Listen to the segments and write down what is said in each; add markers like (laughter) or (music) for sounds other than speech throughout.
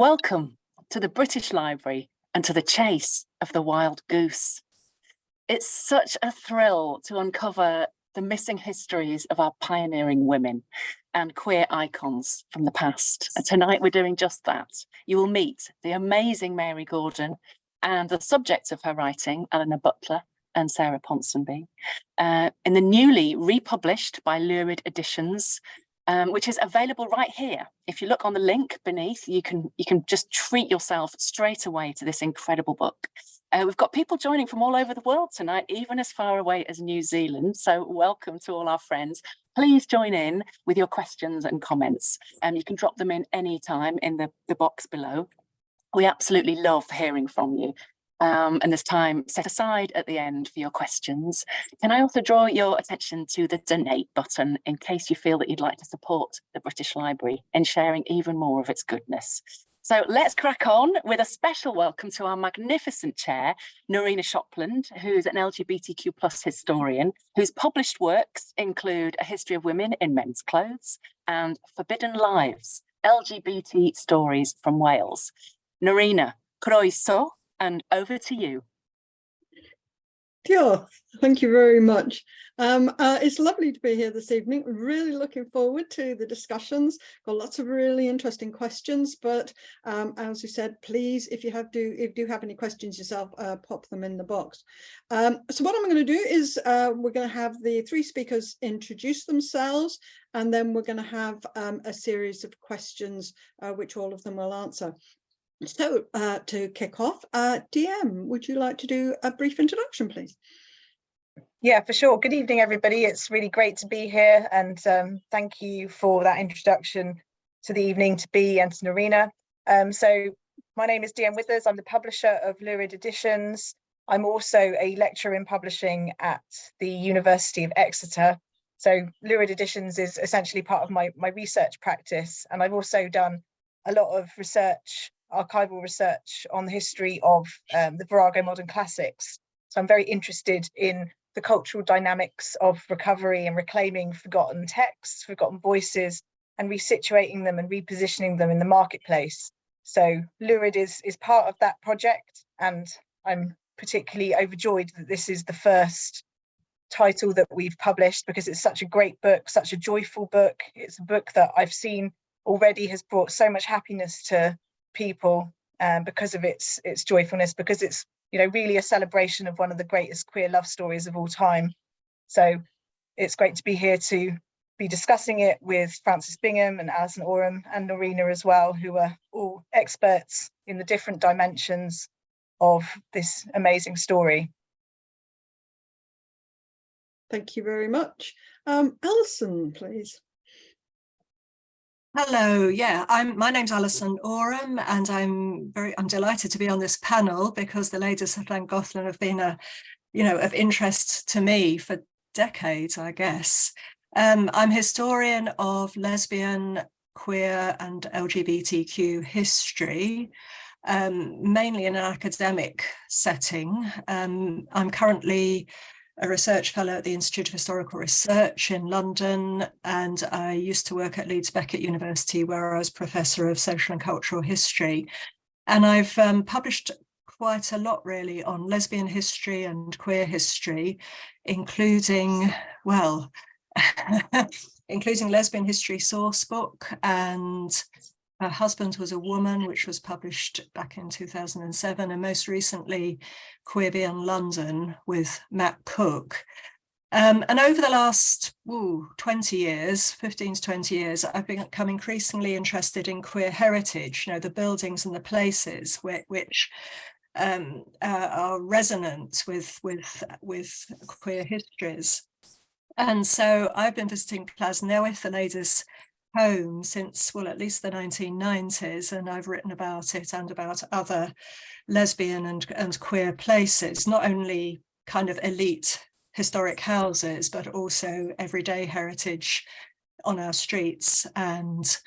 Welcome to the British Library and to the chase of the wild goose. It's such a thrill to uncover the missing histories of our pioneering women and queer icons from the past. And tonight we're doing just that. You will meet the amazing Mary Gordon and the subjects of her writing, Eleanor Butler and Sarah Ponsonby, uh, in the newly republished by Lurid Editions um, which is available right here. If you look on the link beneath, you can you can just treat yourself straight away to this incredible book. Uh, we've got people joining from all over the world tonight, even as far away as New Zealand. So welcome to all our friends. Please join in with your questions and comments. And um, you can drop them in any time in the, the box below. We absolutely love hearing from you um, and there's time set aside at the end for your questions. Can I also draw your attention to the donate button in case you feel that you'd like to support the British Library in sharing even more of its goodness. So let's crack on with a special welcome to our magnificent chair, Norena Shopland, who's an LGBTQ plus historian, whose published works include A History of Women in Men's Clothes and Forbidden Lives, LGBT Stories from Wales. Nerina, croeso, and over to you. Yeah, thank you very much. Um, uh, it's lovely to be here this evening. Really looking forward to the discussions. Got lots of really interesting questions, but um, as you said, please, if you have do if you have any questions yourself, uh, pop them in the box. Um, so what I'm going to do is uh, we're going to have the three speakers introduce themselves, and then we're going to have um, a series of questions, uh, which all of them will answer. So uh, to kick off, uh, DM, would you like to do a brief introduction, please? Yeah, for sure. Good evening, everybody. It's really great to be here and um, thank you for that introduction to the evening to be and to Norena. Um, so my name is DM Withers. I'm the publisher of Lurid Editions. I'm also a lecturer in publishing at the University of Exeter. So Lurid Editions is essentially part of my, my research practice. And I've also done a lot of research archival research on the history of um, the Virago Modern Classics. So I'm very interested in the cultural dynamics of recovery and reclaiming forgotten texts, forgotten voices, and resituating them and repositioning them in the marketplace. So Lurid is, is part of that project, and I'm particularly overjoyed that this is the first title that we've published because it's such a great book, such a joyful book. It's a book that I've seen already has brought so much happiness to people um, because of its its joyfulness, because it's you know really a celebration of one of the greatest queer love stories of all time. So it's great to be here to be discussing it with Frances Bingham and Alison Oram and Norena as well, who are all experts in the different dimensions of this amazing story. Thank you very much. Um, Alison, please. Hello, yeah, I'm my name's Alison Oram and I'm very I'm delighted to be on this panel because the ladies of Llangollen have been a you know of interest to me for decades, I guess. Um, I'm historian of lesbian, queer and LGBTQ history, um, mainly in an academic setting. Um, I'm currently a research fellow at the Institute of Historical Research in London, and I used to work at Leeds Beckett University, where I was Professor of Social and Cultural History. And I've um, published quite a lot really on lesbian history and queer history, including, well, (laughs) including Lesbian History Source Book and her husband was a woman, which was published back in 2007, and most recently Queer Beyond London with Matt Cook. Um, and over the last ooh, 20 years, 15 to 20 years, I've become increasingly interested in queer heritage, you know, the buildings and the places which, um, uh, are resonant with, with, with queer histories. And so I've been visiting Plas Newydd, home since, well, at least the 1990s, and I've written about it and about other lesbian and, and queer places, not only kind of elite historic houses, but also everyday heritage on our streets and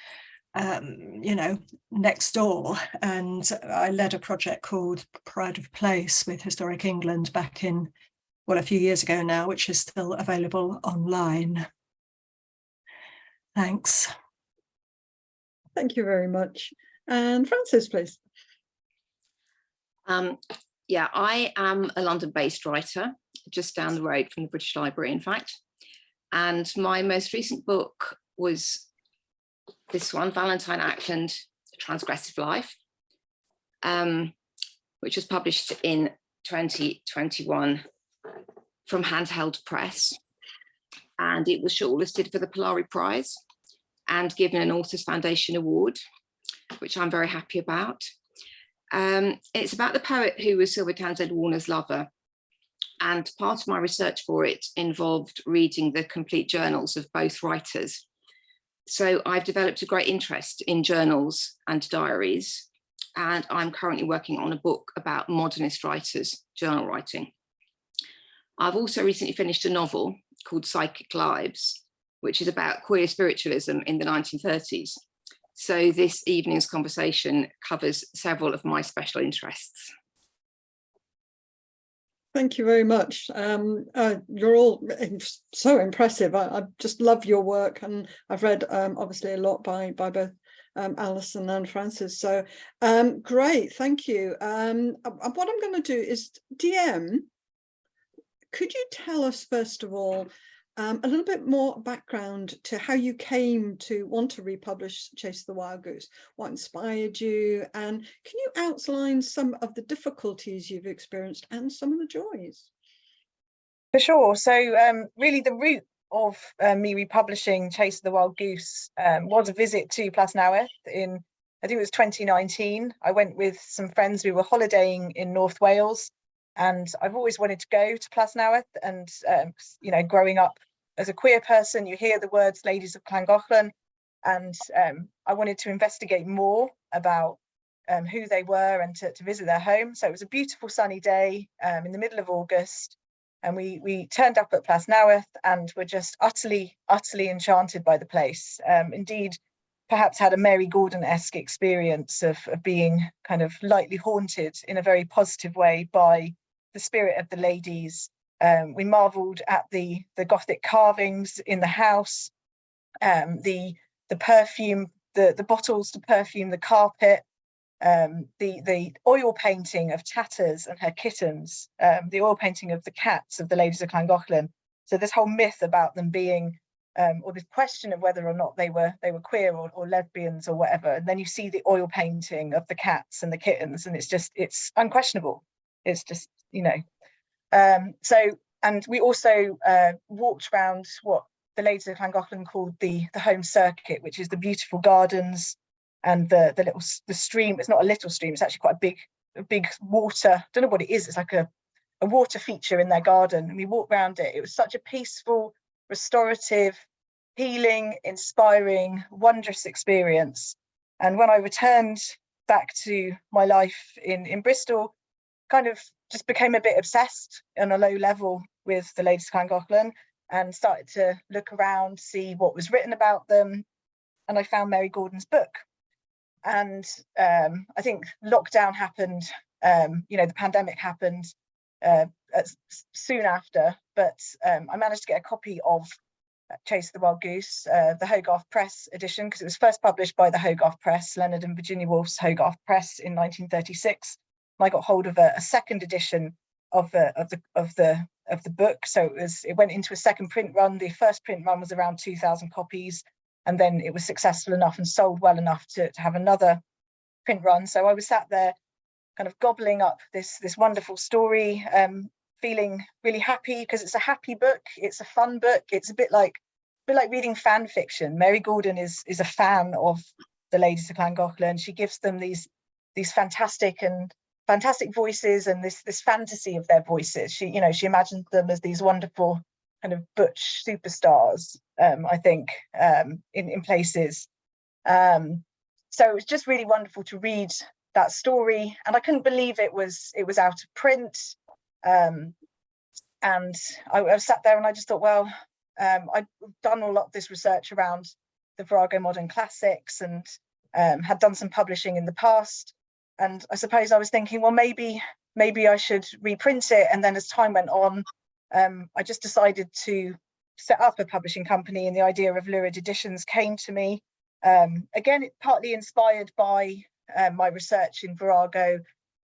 um, you know, next door. And I led a project called Pride of Place with Historic England back in, well, a few years ago now, which is still available online. Thanks. Thank you very much. And Frances, please. Um, yeah, I am a London-based writer, just down the road from the British Library, in fact. And my most recent book was this one, Valentine Ackland, Transgressive Life, um, which was published in 2021 from Handheld Press. And it was shortlisted for the Polari Prize and given an Authors Foundation Award, which I'm very happy about. Um, it's about the poet who was Sylvia Townsend Warner's lover. And part of my research for it involved reading the complete journals of both writers. So I've developed a great interest in journals and diaries, and I'm currently working on a book about modernist writers, journal writing. I've also recently finished a novel called Psychic Lives, which is about queer spiritualism in the 1930s. So this evening's conversation covers several of my special interests. Thank you very much. Um, uh, you're all so impressive. I, I, just love your work and I've read um, obviously a lot by, by both um, Alison and Frances. So um, great, thank you. Um, what I'm going to do is DM, could you tell us first of all um, a little bit more background to how you came to want to republish Chase the Wild Goose, what inspired you, and can you outline some of the difficulties you've experienced and some of the joys? For sure. So um, really the root of uh, me republishing Chase the Wild Goose um, was a visit to Plas Newydd in, I think it was 2019. I went with some friends, we were holidaying in North Wales and I've always wanted to go to Plas Newydd and um, you know growing up as a queer person you hear the words ladies of Llangollen and um, I wanted to investigate more about um, who they were and to, to, visit their home. So it was a beautiful sunny day um, in the middle of August and we we turned up at Plas Newydd and were just utterly utterly enchanted by the place. Um, indeed perhaps had a Mary Gordon-esque experience of, of being kind of lightly haunted in a very positive way by the spirit of the ladies. Um, we marveled at the, the Gothic carvings in the house, um, the, the perfume, the, the bottles to perfume the carpet, um, the, the oil painting of Tatters and her kittens, um, the oil painting of the cats of the ladies of Llangollen. So this whole myth about them being, um, or this question of whether or not they were they were queer or, or lesbians or whatever. And then you see the oil painting of the cats and the kittens, and it's just it's unquestionable. It's just you know. Um, so, and we also uh, walked around what the ladies of Llangollen called the, the home circuit, which is the beautiful gardens and the, the little, the stream. It's not a little stream, it's actually quite a big, a big water, don't know what it is, it's like a, a water feature in their garden. And we walked around it. It was such a peaceful, restorative, healing, inspiring, wondrous experience. And when I returned back to my life in, in Bristol, kind of just became a bit obsessed on a low level with the Ladies of Llangollen and started to look around, see what was written about them. And I found Mary Gordon's book. And um, I think lockdown happened, um, you know, the pandemic happened uh, soon after, but um, I managed to get a copy of Chase the Wild Goose, uh, the Hogarth Press edition, because it was first published by the Hogarth Press, Leonard and Virginia Woolf's Hogarth Press in 1936. I got hold of a, a second edition of the of the of the of the book. So it was it went into a second print run. The first print run was around 2,000 copies, and then it was successful enough and sold well enough to, to have another print run. So I was sat there, kind of gobbling up this this wonderful story, um, feeling really happy because it's a happy book. It's a fun book. It's a bit like a bit like reading fan fiction. Mary Gordon is is a fan of the ladies of Llangollen. She gives them these these fantastic and fantastic voices and this this fantasy of their voices. She, you know, she imagined them as these wonderful kind of butch superstars, um, I think, um, in, in places. Um, so it was just really wonderful to read that story. And I couldn't believe it was it was out of print. Um, and I, I sat there and I just thought, well, um, I've done a lot of this research around the Virago Modern Classics and um, had done some publishing in the past and I suppose I was thinking, well, maybe maybe I should reprint it. And then as time went on, um, I just decided to set up a publishing company and the idea of Lurid Editions came to me. Um, again, partly inspired by um, my research in Virago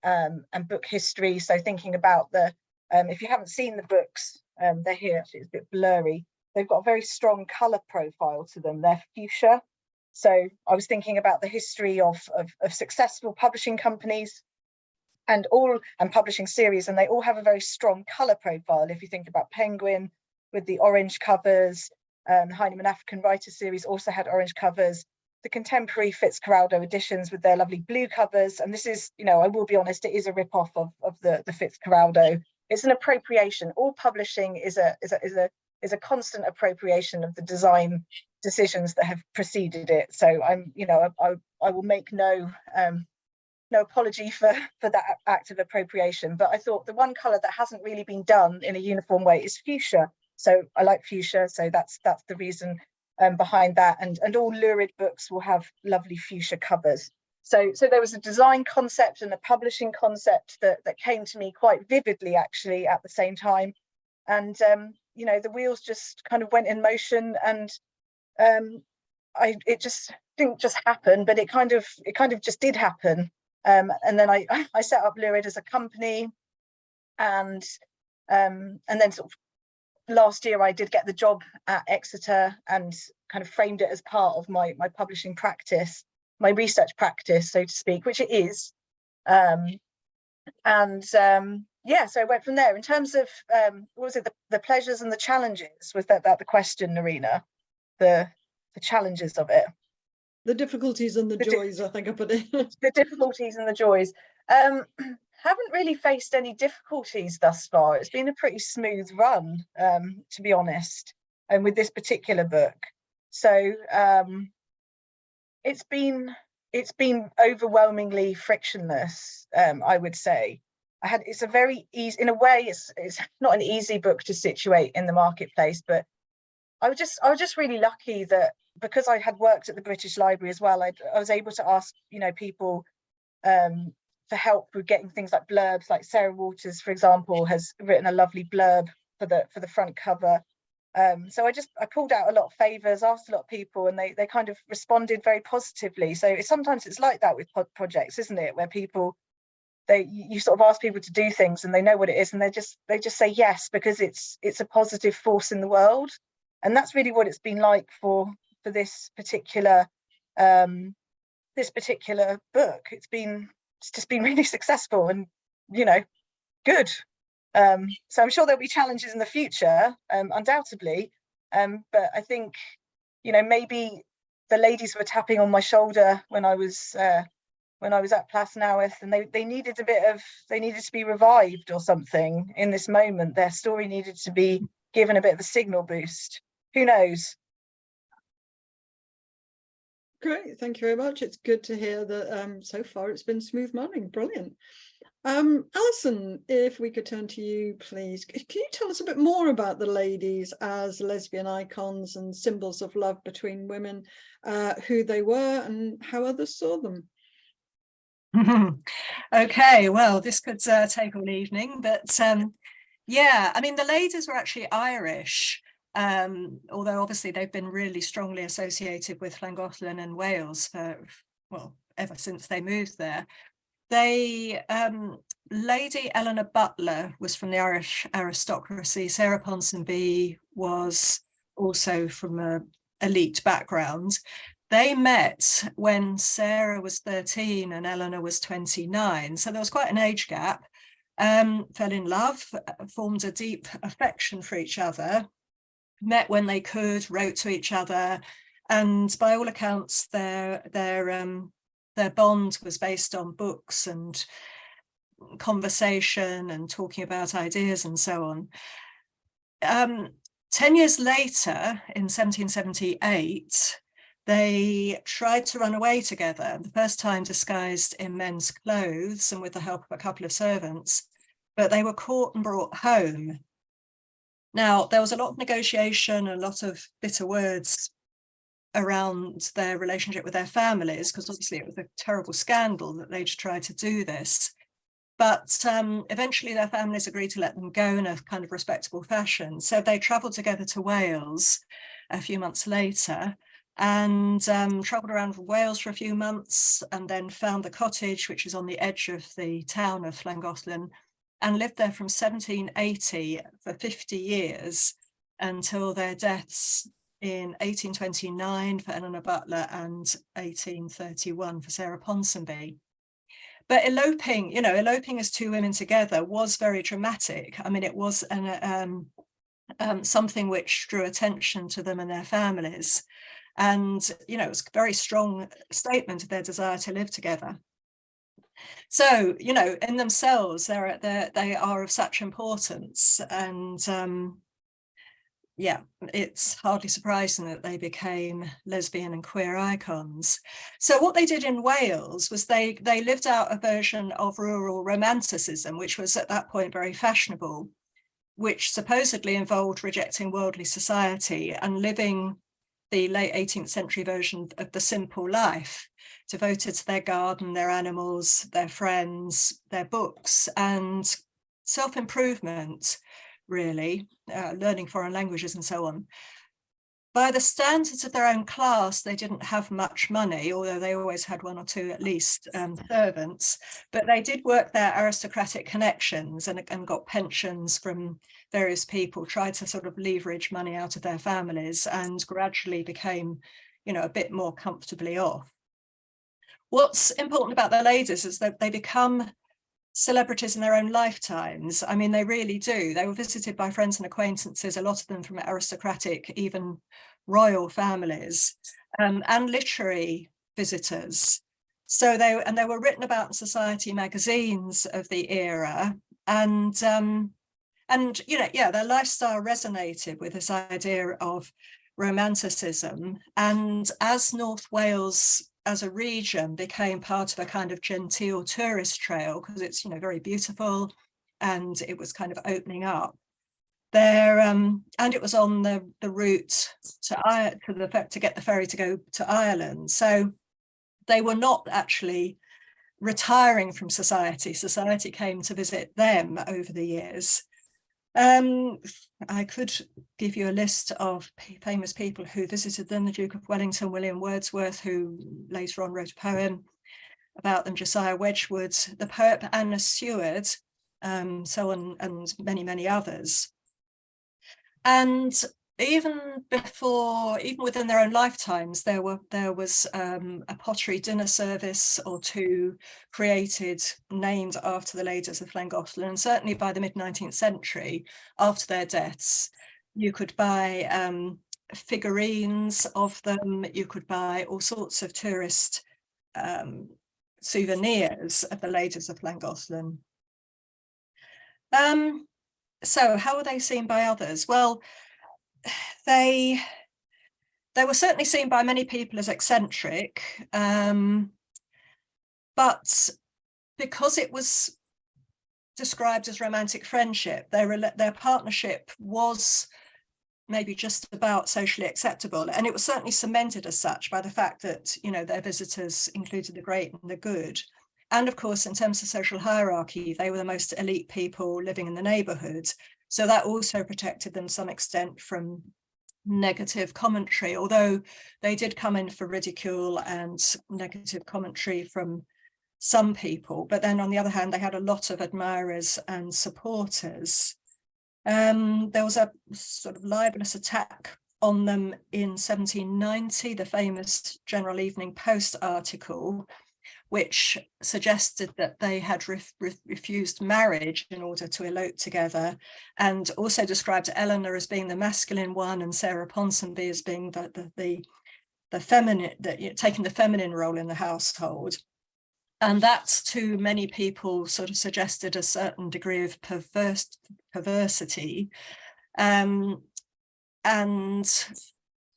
um, and book history. So thinking about the, um, if you haven't seen the books, um, they're here, actually it's a bit blurry. They've got a very strong colour profile to them. They're fuchsia. So I was thinking about the history of, of, of successful publishing companies and all and publishing series, and they all have a very strong colour profile. If you think about Penguin with the orange covers, um, Heinemann African Writer series also had orange covers. The contemporary Fitzcarraldo editions with their lovely blue covers, and this is, you know, I will be honest, it is a rip-off of, of the, the Fitzcarraldo. It's an appropriation. All publishing is a is a is a is a constant appropriation of the design decisions that have preceded it. So I'm, you know, I, I will make no um, no apology for for that act of appropriation. But I thought the one colour that hasn't really been done in a uniform way is fuchsia. So I like fuchsia. So that's that's the reason um, behind that. And and all lurid books will have lovely fuchsia covers. So so there was a design concept and a publishing concept that that came to me quite vividly actually at the same time. And um, you know the wheels just kind of went in motion and um, I it just didn't just happen, but it kind of it kind of just did happen. Um, and then I (laughs) I set up Lurid as a company, and um, and then sort of last year I did get the job at Exeter and kind of framed it as part of my my publishing practice, my research practice, so to speak, which it is. Um, and um, yeah, so I went from there. In terms of um, what was it, the, the pleasures and the challenges? Was that that the question, Norena? The the challenges of it. The difficulties and the, The joys, I think I put it. (laughs) the difficulties and the joys. Um, (clears throat) haven't really faced any difficulties thus far. It's been a pretty smooth run, um, to be honest, and with this particular book. So um, it's been it's been overwhelmingly frictionless, um, I would say. I had it's a very easy in a way it's it's not an easy book to situate in the marketplace, but I was just I was just really lucky that because I had worked at the British Library as well, I, I was able to ask you know people um, for help with getting things like blurbs. Like Sarah Waters, for example, has written a lovely blurb for the for the front cover. Um, so I just I pulled out a lot of favors, asked a lot of people, and they they kind of responded very positively. So sometimes it's like that with projects, isn't it? Where people they you sort of ask people to do things and they know what it is and they just they just say yes because it's it's a positive force in the world and that's really what it's been like for for this particular um this particular book it's been it's just been (laughs) really successful and you know good um so i'm sure there'll be challenges in the future um undoubtedly um but i think you know maybe the ladies were tapping on my shoulder when i was uh when I was at Plas Newydd and they, they needed a bit of, they needed to be revived or something in this moment. Their story needed to be given a bit of a signal boost. Who knows? Great, thank you very much. It's good to hear that um, so far it's been smooth running. Brilliant. Um, Alison, if we could turn to you, please. Can you tell us a bit more about the ladies as lesbian icons and symbols of love between women, uh, who they were and how others saw them? (laughs) okay, well, this could uh, take all evening, but um, yeah, I mean, the ladies were actually Irish, um, although obviously they've been really strongly associated with Llangollen and Wales for, well, ever since they moved there. They, um, Lady Eleanor Butler was from the Irish aristocracy. Sarah Ponsonby was also from a elite background. They met when Sarah was 13 and Eleanor was 29. So there was quite an age gap. Um, fell in love, formed a deep affection for each other, met when they could, wrote to each other. And by all accounts, their, their, um, their bond was based on books and conversation and talking about ideas and so on. Um, 10 years later, in 1778, they tried to run away together, the first time disguised in men's clothes and with the help of a couple of servants, but they were caught and brought home. Now, there was a lot of negotiation, a lot of bitter words around their relationship with their families, because obviously it was a terrible scandal that they'd tried to do this. But um, eventually their families agreed to let them go in a kind of respectable fashion. So they travelled together to Wales a few months later and um, travelled around Wales for a few months and then found the cottage, which is on the edge of the town of Llangollen, and lived there from 1780 for 50 years until their deaths in 1829 for Eleanor Butler and 1831 for Sarah Ponsonby. But eloping, you know, eloping as two women together was very dramatic. I mean, it was an, um, um, something which drew attention to them and their families. And, you know, it was a very strong statement of their desire to live together. So, you know, in themselves, they're, they're they are of such importance. And um, yeah, it's hardly surprising that they became lesbian and queer icons. So what they did in Wales was they, they lived out a version of rural romanticism, which was at that point very fashionable, which supposedly involved rejecting worldly society and living the late 18th century version of the simple life, devoted to their garden, their animals, their friends, their books and self-improvement, really, uh, learning foreign languages and so on. By the standards of their own class, they didn't have much money, although they always had one or two at least um, servants, but they did work their aristocratic connections and, and got pensions from various people, tried to sort of leverage money out of their families and gradually became, you know, a bit more comfortably off. What's important about the ladies is that they become celebrities in their own lifetimes. I mean, they really do. They were visited by friends and acquaintances, a lot of them from aristocratic, even royal families, um, and literary visitors. So they and they were written about in society magazines of the era, and um, and you know, yeah, their lifestyle resonated with this idea of romanticism. And as North Wales as a region became part of a kind of genteel tourist trail because it's, you know, very beautiful and it was kind of opening up there. Um, and it was on the, the route to, to, the, to get the ferry to go to Ireland. So they were not actually retiring from society. Society came to visit them over the years. Um, I could give you a list of famous people who visited them, the Duke of Wellington, William Wordsworth, who later on wrote a poem about them, Josiah Wedgwood, the poet Anna Seward, um, so on, and many, many others. And even before, even within their own lifetimes, there were there was um, a pottery dinner service or two created, named after the ladies of Llangollen, and certainly by the mid 19th century, after their deaths, you could buy um, figurines of them, you could buy all sorts of tourist um, souvenirs of the ladies of Llangollen. Um, so how were they seen by others? Well, they they were certainly seen by many people as eccentric, um, but because it was described as romantic friendship, their their partnership was maybe just about socially acceptable and it was certainly cemented as such by the fact that you know their visitors included the great and the good. And of course in terms of social hierarchy they were the most elite people living in the neighborhood so that also protected them some extent from negative commentary, although they did come in for ridicule and negative commentary from some people. But then on the other hand, they had a lot of admirers and supporters. Um, there was a sort of libelous attack on them in 1790, the famous General Evening Post article, which suggested that they had re re refused marriage in order to elope together and also described Eleanor as being the masculine one and Sarah Ponsonby as being the, the, the, the feminine, that you know, taking the feminine role in the household. And that to many people sort of suggested a certain degree of perverse, perversity. Um, and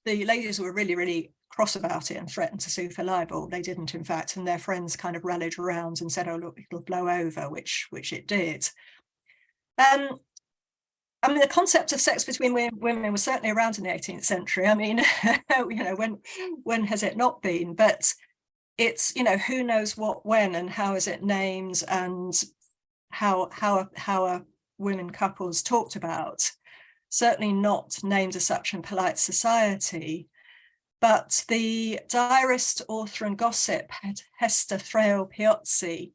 the ladies were really, really cross about it and threatened to sue for libel. They didn't, in fact, and their friends kind of rallied around and said, oh, look, it'll blow over, which, which it did. Um, I mean, the concept of sex between women was certainly around in the 18th century. I mean, (laughs) you know, when, when has it not been? But it's, you know, who knows what, when and how is it named and how, how, how are women couples talked about? Certainly not named as such in polite society. But the diarist, author and gossip Hester Thrale Piozzi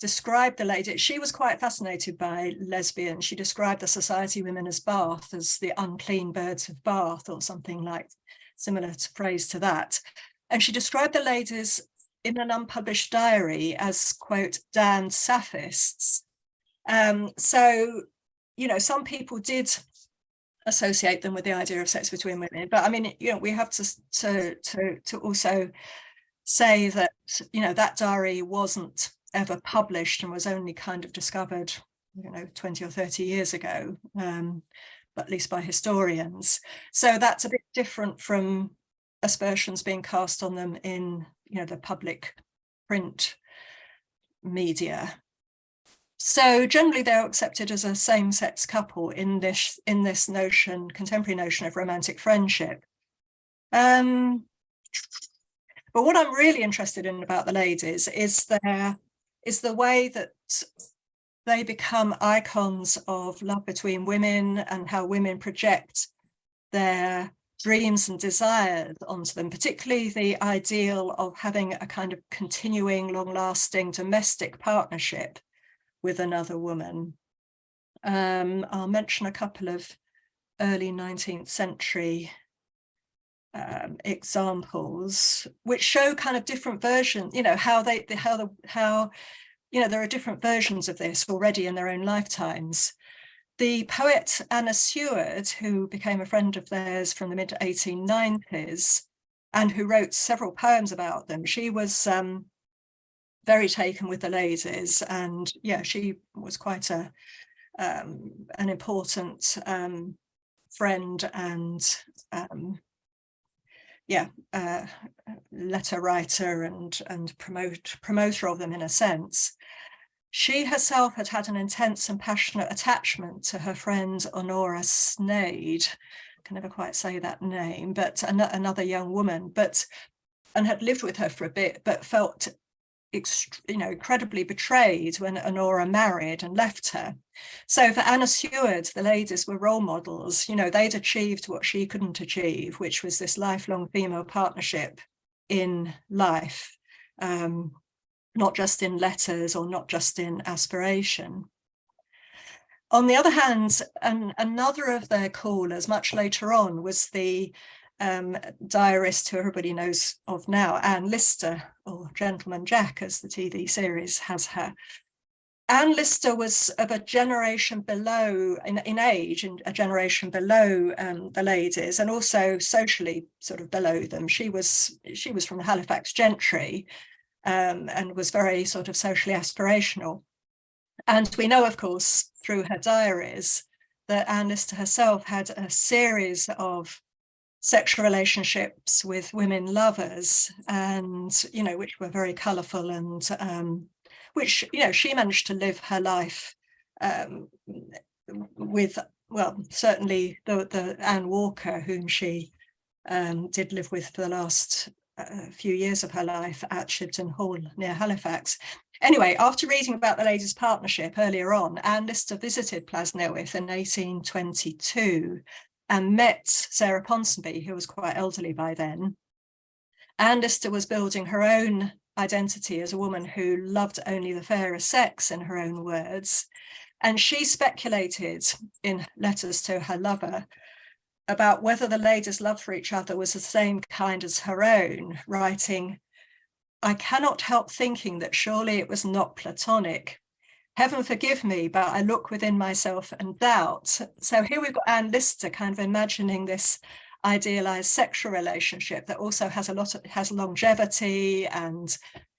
described the lady, she was quite fascinated by lesbians. She described the society women as Bath as the unclean birds of Bath or something like similar to phrase to that. And she described the ladies in an unpublished diary as, quote, damned sapphists. Um, so, you know, some people did associate them with the idea of sex between women, but I mean, you know, we have to, to, to, to also say that, you know, that diary wasn't ever published and was only kind of discovered, you know, 20 or 30 years ago, um, at least by historians. So that's a bit different from aspersions being cast on them in you know the public print media so generally they're accepted as a same-sex couple in this in this notion contemporary notion of romantic friendship. Um but what i'm really interested in about the ladies is their is the way that they become icons of love between women and how women project their dreams and desires onto them, particularly the ideal of having a kind of continuing, long-lasting domestic partnership with another woman. Um, I'll mention a couple of early 19th century um, examples which show kind of different versions, you know, how they, how the, how, you know, there are different versions of this already in their own lifetimes. The poet Anna Seward, who became a friend of theirs from the mid 1890s and who wrote several poems about them, she was um, very taken with the ladies and yeah, she was quite a um, an important um, friend and um, yeah, uh, letter writer and and promote promoter of them in a sense. She herself had had an intense and passionate attachment to her friend Honora Sneyd. I can never quite say that name, but an another young woman, but and had lived with her for a bit, but felt you know, incredibly betrayed when Honora married and left her. So for Anna Seward, the ladies were role models. You know, they'd achieved what she couldn't achieve, which was this lifelong female partnership in life. Um, not just in letters or not just in aspiration. On the other hand, an, another of their callers much later on was the um, diarist who everybody knows of now, Anne Lister, or Gentleman Jack as the TV series has her. Anne Lister was of a generation below, in, in age, and a generation below um, the ladies, and also socially sort of below them. She was she was from the Halifax gentry, um, and was very sort of socially aspirational. And we know, of course, through her diaries, that Anne Lister herself had a series of sexual relationships with women lovers and, you know, which were very colourful and um, which, you know, she managed to live her life um, with, well, certainly the, the Anne Walker, whom she um, did live with for the last a few years of her life at Shibden Hall near Halifax. Anyway, after reading about the ladies' partnership earlier on, Anne Lister visited Plasnewydd in 1822 and met Sarah Ponsonby, who was quite elderly by then. Anne Lister was building her own identity as a woman who loved only the fairer sex, in her own words. And she speculated in letters to her lover about whether the lady's love for each other was the same kind as her own, writing, I cannot help thinking that surely it was not platonic. Heaven forgive me, but I look within myself and doubt. So here we've got Anne Lister kind of imagining this idealized sexual relationship that also has a lot of has longevity and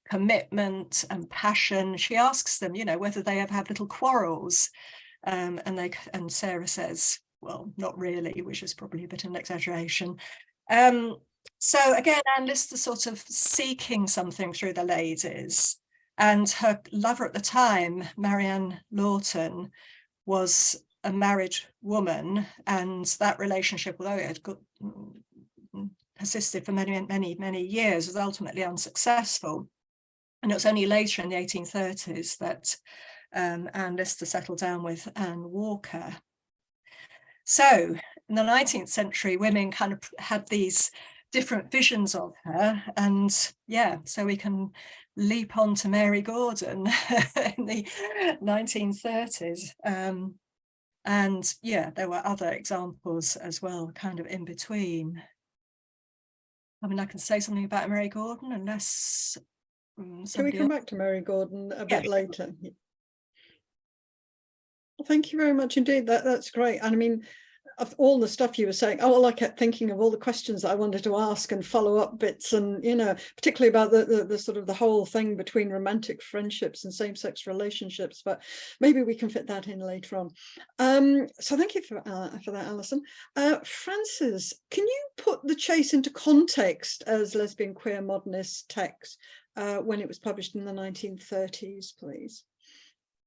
commitment and passion. She asks them, you know, whether they ever have little quarrels. Um, and they and Sarah says, well, not really, which is probably a bit of an exaggeration. Um, so again, Anne Lister sort of seeking something through the ladies and her lover at the time, Mariana Lawton, was a married woman and that relationship, although it had got, mm, persisted for many, many, many years, was ultimately unsuccessful. And it was only later in the 1830s that um, Anne Lister settled down with Anne Walker. So in the 19th century, women kind of had these different visions of her and yeah so we can leap on to Mary Gordon (laughs) in the 1930s um, and yeah there were other examples as well kind of in between I mean I can say something about Mary Gordon unless um, Can we come else- back to Mary Gordon a Yeah. bit later? Well, Thank you very much indeed. That, that's great. And I mean, of all the stuff you were saying, oh, well, I kept thinking of all the questions that I wanted to ask and follow up bits and, you know, particularly about the, the, the sort of the whole thing between romantic friendships and same-sex relationships, but maybe we can fit that in later on. Um, so thank you for, uh, for that, Alison. Uh, Frances, can you put The Chase into context as lesbian queer modernist text uh, when it was published in the 1930s, please?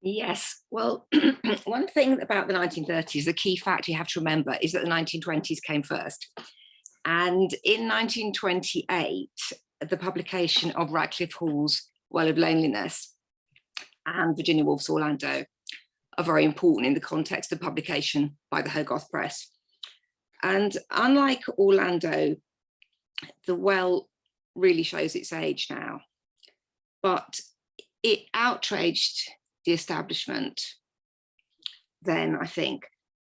Yes, well, (clears throat) one thing about the 1930s, the key fact you have to remember is that the 1920s came first. And in 1928, the publication of Radclyffe Hall's Well of Loneliness and Virginia Woolf's Orlando are very important in the context of publication by the Hogarth Press. And unlike Orlando, the Well really shows its age now, but it outraged the establishment then, I think,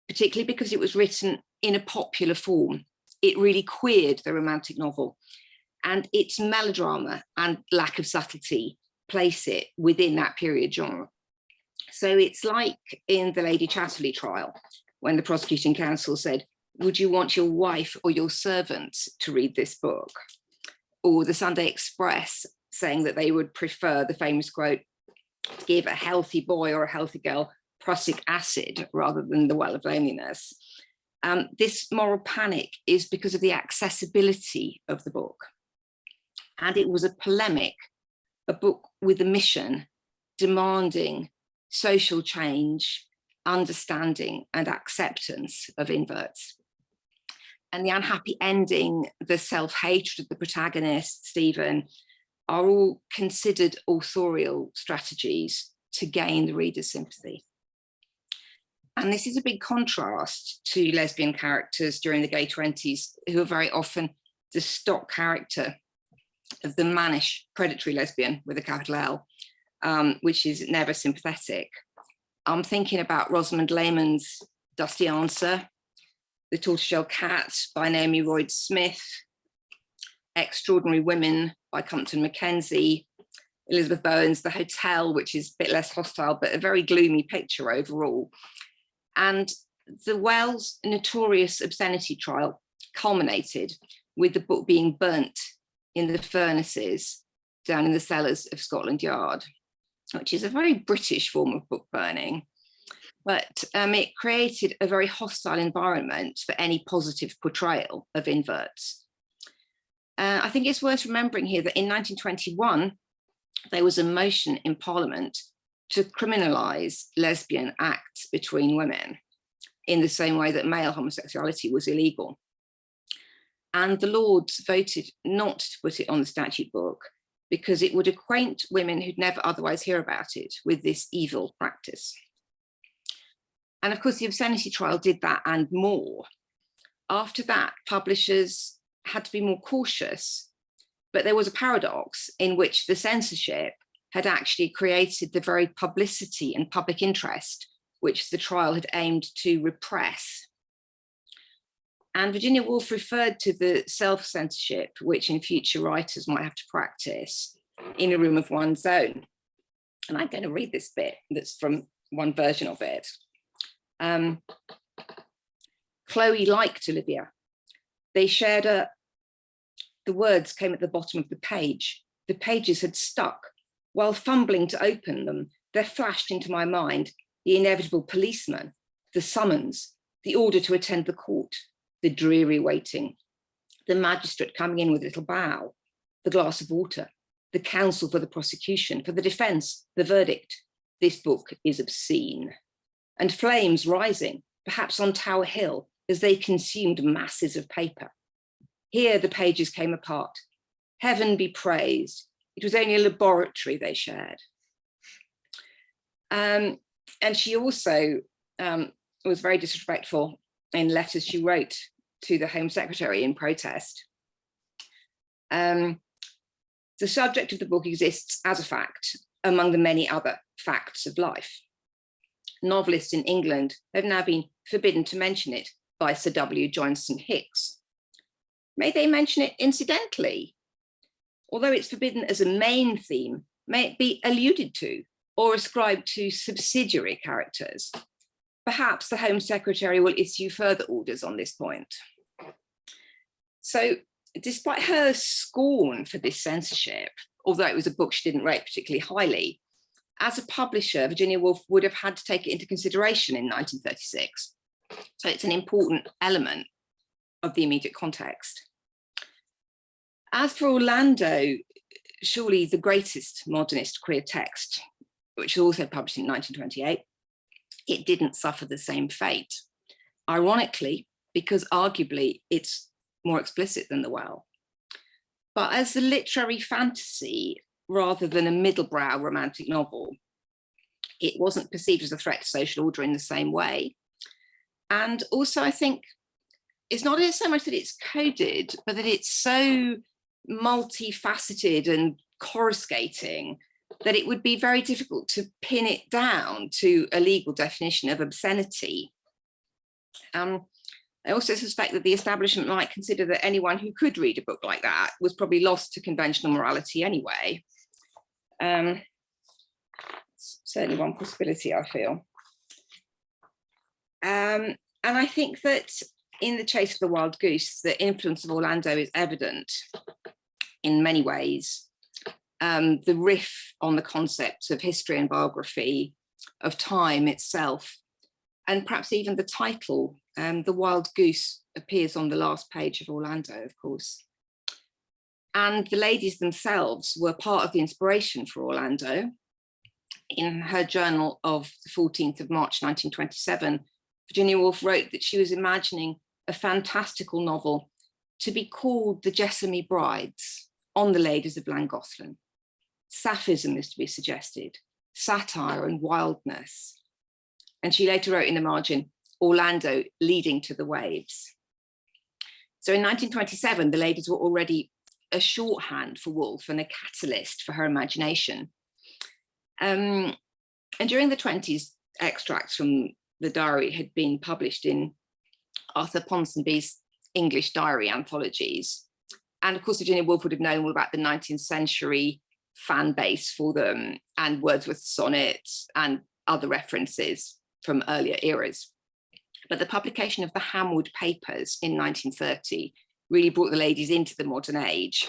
particularly because it was written in a popular form. It really queered the romantic novel and its melodrama and lack of subtlety place it within that period genre. So it's like in the Lady Chatterley trial, when the prosecuting counsel said, would you want your wife or your servant to read this book? Or the Sunday Express saying that they would prefer the famous quote, give a healthy boy or a healthy girl prussic acid rather than the well of loneliness. Um, this moral panic is because of the accessibility of the book. And it was a polemic, a book with a mission demanding social change, understanding and acceptance of inverts. And the unhappy ending, the self-hatred of the protagonist, Stephen, are all considered authorial strategies to gain the reader's sympathy. And this is a big contrast to lesbian characters during the gay 20s, who are very often the stock character of the mannish predatory lesbian with a capital L, um, which is never sympathetic. I'm thinking about Rosamond Lehmann's Dusty Answer, The Tortoiseshell Cat by Naomi Royde-Smith, Extraordinary Women by Compton Mackenzie, Elizabeth Bowen's The Hotel, which is a bit less hostile, but a very gloomy picture overall. And the Wells notorious obscenity trial culminated with the book being burnt in the furnaces down in the cellars of Scotland Yard, which is a very British form of book burning. But um, it created a very hostile environment for any positive portrayal of inverts. Uh, I think it's worth remembering here that in 1921, there was a motion in Parliament to criminalise lesbian acts between women in the same way that male homosexuality was illegal. And the Lords voted not to put it on the statute book because it would acquaint women who'd never otherwise hear about it with this evil practice. And of course, the obscenity trial did that and more. After that, publishers had to be more cautious, but there was a paradox in which the censorship had actually created the very publicity and public interest which the trial had aimed to repress. And Virginia Woolf referred to the self-censorship, which in future writers might have to practice in a room of one's own. And I'm going to read this bit that's from one version of it. Um, Chloe liked Olivia. They shared a, the words came at the bottom of the page. The pages had stuck. While fumbling to open them, there flashed into my mind the inevitable policeman, the summons, the order to attend the court, the dreary waiting, the magistrate coming in with a little bow, the glass of water, the counsel for the prosecution, for the defense, the verdict. This book is obscene. And flames rising, perhaps on Tower Hill, as they consumed masses of paper. Here the pages came apart. Heaven be praised. It was only a laboratory they shared. Um, and she also um, was very disrespectful in letters she wrote to the Home Secretary in protest. Um, the subject of the book exists as a fact among the many other facts of life. Novelists in England have now been forbidden to mention it by Sir W. Joynson-Hicks. May they mention it incidentally? Although it's forbidden as a main theme, may it be alluded to or ascribed to subsidiary characters? Perhaps the Home Secretary will issue further orders on this point. So despite her scorn for this censorship, although it was a book she didn't rate particularly highly, as a publisher, Virginia Woolf would have had to take it into consideration in 1936. So it's an important element of the immediate context. As for Orlando, surely the greatest modernist queer text, which was also published in 1928, it didn't suffer the same fate. Ironically, because arguably it's more explicit than the well. But as a literary fantasy, rather than a middlebrow romantic novel, it wasn't perceived as a threat to social order in the same way. And also, I think it's not so much that it's coded, but that it's so multifaceted and coruscating that it would be very difficult to pin it down to a legal definition of obscenity. Um, I also suspect that the establishment might consider that anyone who could read a book like that was probably lost to conventional morality anyway. Um, certainly one possibility, I feel. Um, and I think that in The Chase of the Wild Goose, the influence of Orlando is evident in many ways. Um, the riff on the concepts of history and biography, of time itself, and perhaps even the title, um, The Wild Goose appears on the last page of Orlando, of course. And the ladies themselves were part of the inspiration for Orlando. In her journal of the 14th of March, 1927, Virginia Woolf wrote that she was imagining a fantastical novel to be called The Jessamy Brides on the ladies of Llangollen. Sapphism is to be suggested, satire and wildness. And she later wrote in the margin, Orlando leading to the waves. So in 1927, the ladies were already a shorthand for Woolf and a catalyst for her imagination. Um, and during the 20s, extracts from the diary had been published in Arthur Ponsonby's English diary anthologies. And of course, Virginia Woolf would have known all about the 19th century fan base for them and Wordsworth's sonnets and other references from earlier eras. But the publication of the Hamwood Papers in 1930 really brought the ladies into the modern age.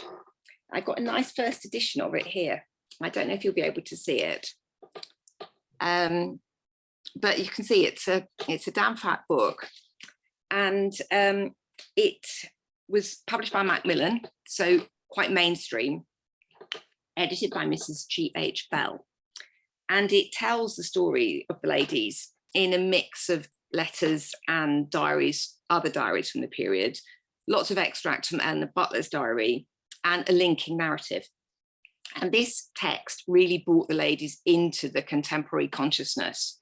I've got a nice first edition of it here. I don't know if you'll be able to see it. Um, but you can see it's a it's a damn fat book. And um, it was published by Macmillan, so quite mainstream, edited by Mrs. G.H. Bell. And it tells the story of the ladies in a mix of letters and diaries, other diaries from the period, lots of extracts from Anna Butler's diary and a linking narrative. And this text really brought the ladies into the contemporary consciousness.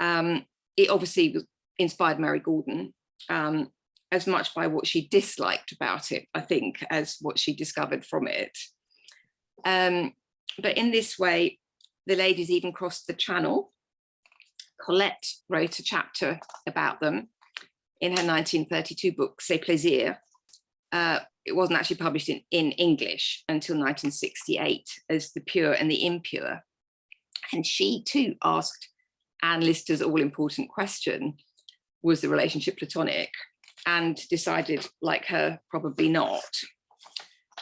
Um, it obviously inspired Mary Gordon um, as much by what she disliked about it, I think, as what she discovered from it. Um, but in this way, the ladies even crossed the channel Colette wrote a chapter about them in her 1932 book, Ces Plaisirs. Uh, it wasn't actually published in, in English until 1968 as The Pure and the Impure. And she too asked Anne Lister's all-important question, was the relationship platonic? And decided, like her, probably not.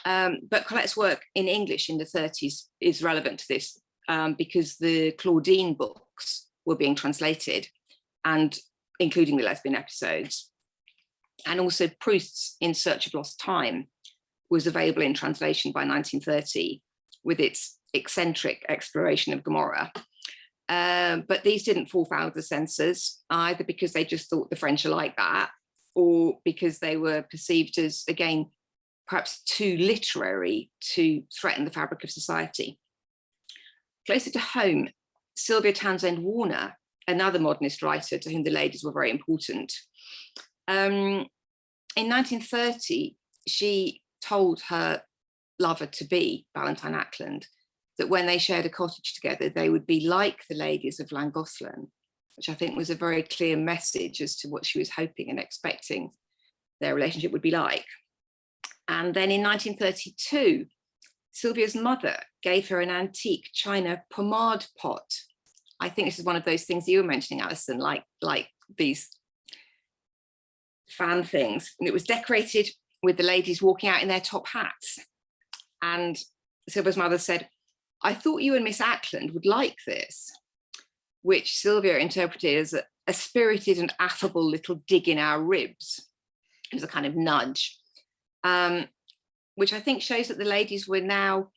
Um, but Colette's work in English in the 30s is relevant to this um, because the Claudine books were being translated and including the lesbian episodes. And also Proust's In Search of Lost Time was available in translation by 1930 with its eccentric exploration of Gomorrah. Uh, but these didn't fall foul of the censors either because they just thought the French are like that or because they were perceived as, again, perhaps too literary to threaten the fabric of society. Closer to home, Sylvia Townsend Warner, another modernist writer to whom the ladies were very important. Um, in 1930, she told her lover to be, Valentine Ackland, that when they shared a cottage together, they would be like the ladies of Llangollen, which I think was a very clear message as to what she was hoping and expecting their relationship would be like. And then in 1932, Sylvia's mother gave her an antique china pomade pot. I think this is one of those things you were mentioning, Alison, like, like these fan things. And it was decorated with the ladies walking out in their top hats. And Sylvia's mother said, I thought you and Miss Ackland would like this, which Sylvia interpreted as a, a spirited and affable little dig in our ribs. It was a kind of nudge, um, which I think shows that the ladies were now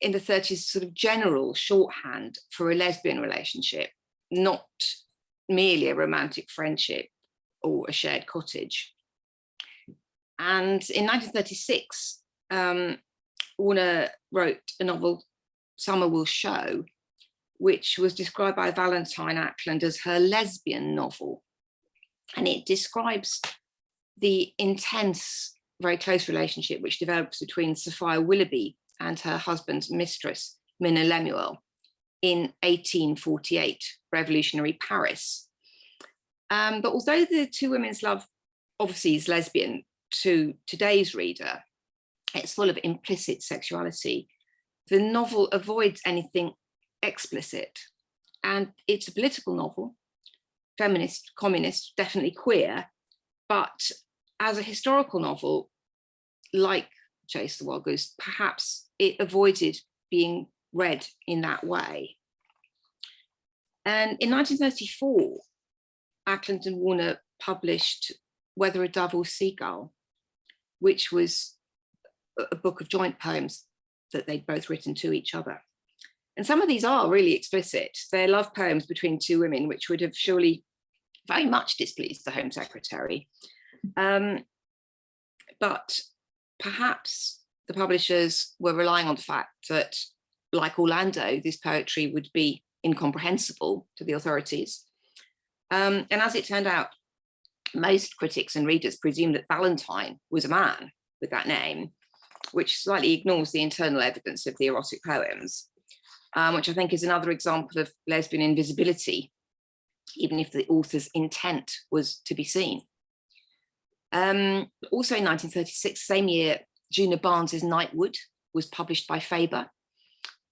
in the 30s sort of general shorthand for a lesbian relationship, not merely a romantic friendship or a shared cottage. And in 1936, um, Warner wrote a novel, Summer Will Show, which was described by Valentine Ackland as her lesbian novel. And it describes the intense, very close relationship which develops between Sophia Willoughby and her husband's mistress, Minna Lemuel, in 1848, revolutionary Paris. Um, but although the two women's love obviously is lesbian to today's reader, it's full of implicit sexuality. The novel avoids anything explicit and it's a political novel, feminist, communist, definitely queer, but as a historical novel, like Chase the Wild Goose, perhaps it avoided being read in that way. And in 1934, Ackland and Warner published Whether a Dove or Seagull, which was a book of joint poems that they'd both written to each other. And some of these are really explicit. They're love poems between two women, which would have surely very much displeased the Home Secretary. Um, but perhaps the publishers were relying on the fact that, like Orlando, this poetry would be incomprehensible to the authorities. Um, and as it turned out, most critics and readers presumed that Valentine was a man with that name, which slightly ignores the internal evidence of the erotic poems, um, which I think is another example of lesbian invisibility, even if the author's intent was to be seen. Um, also in 1936, same year, Djuna Barnes's Nightwood was published by Faber,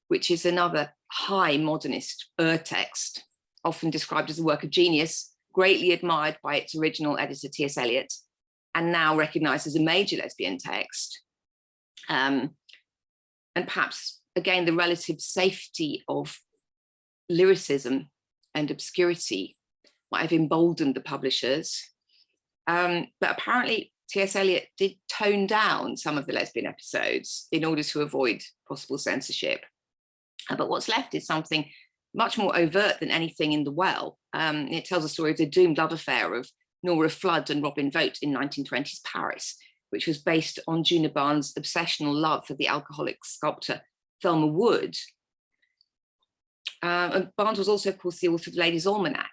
which is another high modernist ur text, often described as a work of genius, greatly admired by its original editor, T.S. Eliot, and now recognized as a major lesbian text. Um, and perhaps, again, the relative safety of lyricism and obscurity might have emboldened the publishers. Um, but apparently T.S. Eliot did tone down some of the lesbian episodes in order to avoid possible censorship. Uh, but what's left is something much more overt than anything in The Well. Um, it tells a story of the doomed love affair of Nora Flood and Robin Vote in 1920s Paris, which was based on Djuna Barnes' obsessional love for the alcoholic sculptor Thelma Wood. Um, and Barnes was also, of course, the author of Ladies' Almanac,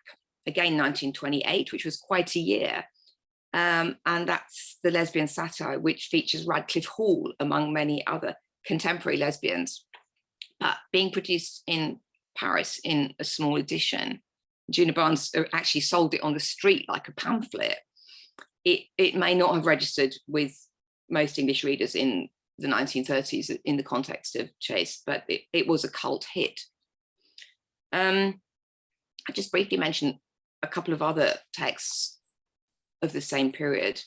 again 1928, which was quite a year. Um, and that's the lesbian satire, which features Radclyffe Hall, among many other contemporary lesbians, but being produced in Paris in a small edition. Djuna Barnes uh, actually sold it on the street like a pamphlet. It, it may not have registered with most English readers in the 1930s in the context of Chase, but it, it was a cult hit. Um, I just briefly mentioned a couple of other texts of the same period.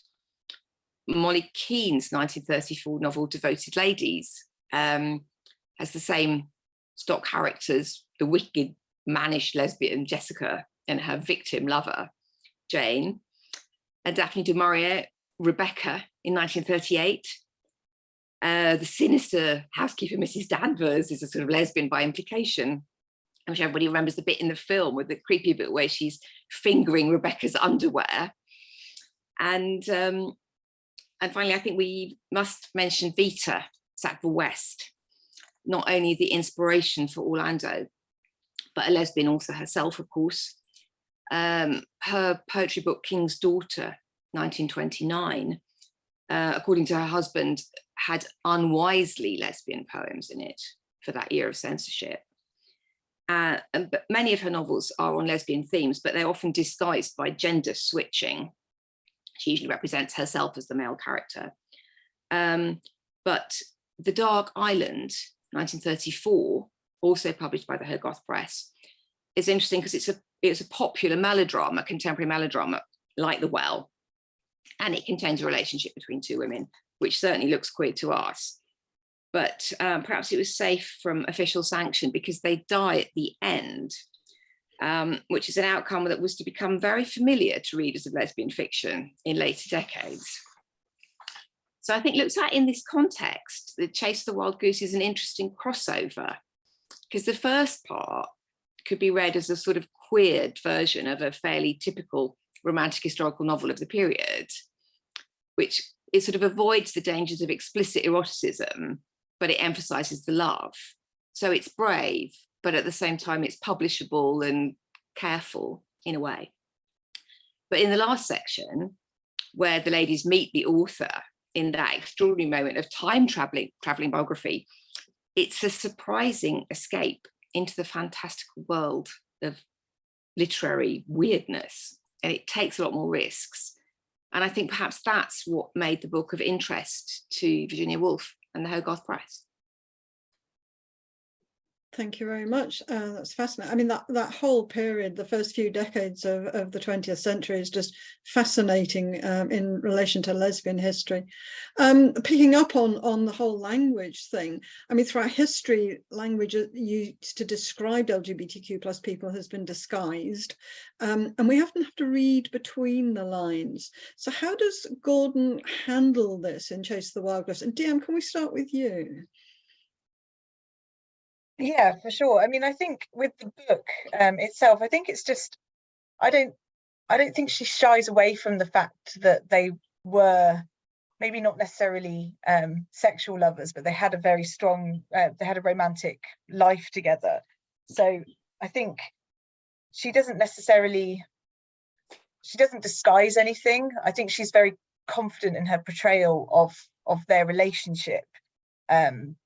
Molly Keane's 1934 novel Devoted Ladies um, has the same stock characters, the wicked, mannish lesbian Jessica and her victim lover, Jane, Daphne du Maurier, Rebecca in 1938. Uh, the sinister housekeeper, Mrs. Danvers, is a sort of lesbian by implication. I'm sure everybody remembers the bit in the film with the creepy bit where she's fingering Rebecca's underwear. And um, and finally, I think we must mention Vita Sackville West, not only the inspiration for Orlando, but a lesbian also herself, of course. Um, her poetry book, King's Daughter, 1929, uh, according to her husband, had unwisely lesbian poems in it for that year of censorship. Uh, and, but many of her novels are on lesbian themes, but they're often disguised by gender switching. She usually represents herself as the male character. Um, but The Dark Island, 1934, also published by the Hogarth Press, is interesting because it's a it's a popular melodrama, contemporary melodrama, like The Well, and it contains a relationship between two women, which certainly looks queer to us. But um, perhaps it was safe from official sanction because they die at the end, um, which is an outcome that was to become very familiar to readers of lesbian fiction in later decades. So I think looked at in this context, The Chase the Wild Goose is an interesting crossover because the first part could be read as a sort of queered version of a fairly typical romantic historical novel of the period, which it sort of avoids the dangers of explicit eroticism, but it emphasizes the love. So it's brave, but at the same time, it's publishable and careful in a way. But in the last section, where the ladies meet the author in that extraordinary moment of time traveling, traveling biography, it's a surprising escape into the fantastical world of literary weirdness. And it takes a lot more risks. And I think perhaps that's what made the book of interest to Virginia Woolf and the Hogarth Press. Thank you very much. Uh, that's fascinating. I mean, that, that whole period, the first few decades of, of the 20th century is just fascinating um, in relation to lesbian history. Um, picking up on, on the whole language thing, I mean, throughout history, language used to describe LGBTQ plus people has been disguised, um, and we often have to read between the lines. So how does Gordon handle this in Chase the Wild Goose? And DM, can we start with you? Yeah, for sure. I mean, I think with the book um, itself, I think it's just, I don't, I don't think she shies away from the fact that they were maybe not necessarily um, sexual lovers, but they had a very strong, uh, they had a romantic life together. So I think she doesn't necessarily, she doesn't disguise anything. I think she's very confident in her portrayal of of their relationship. Um,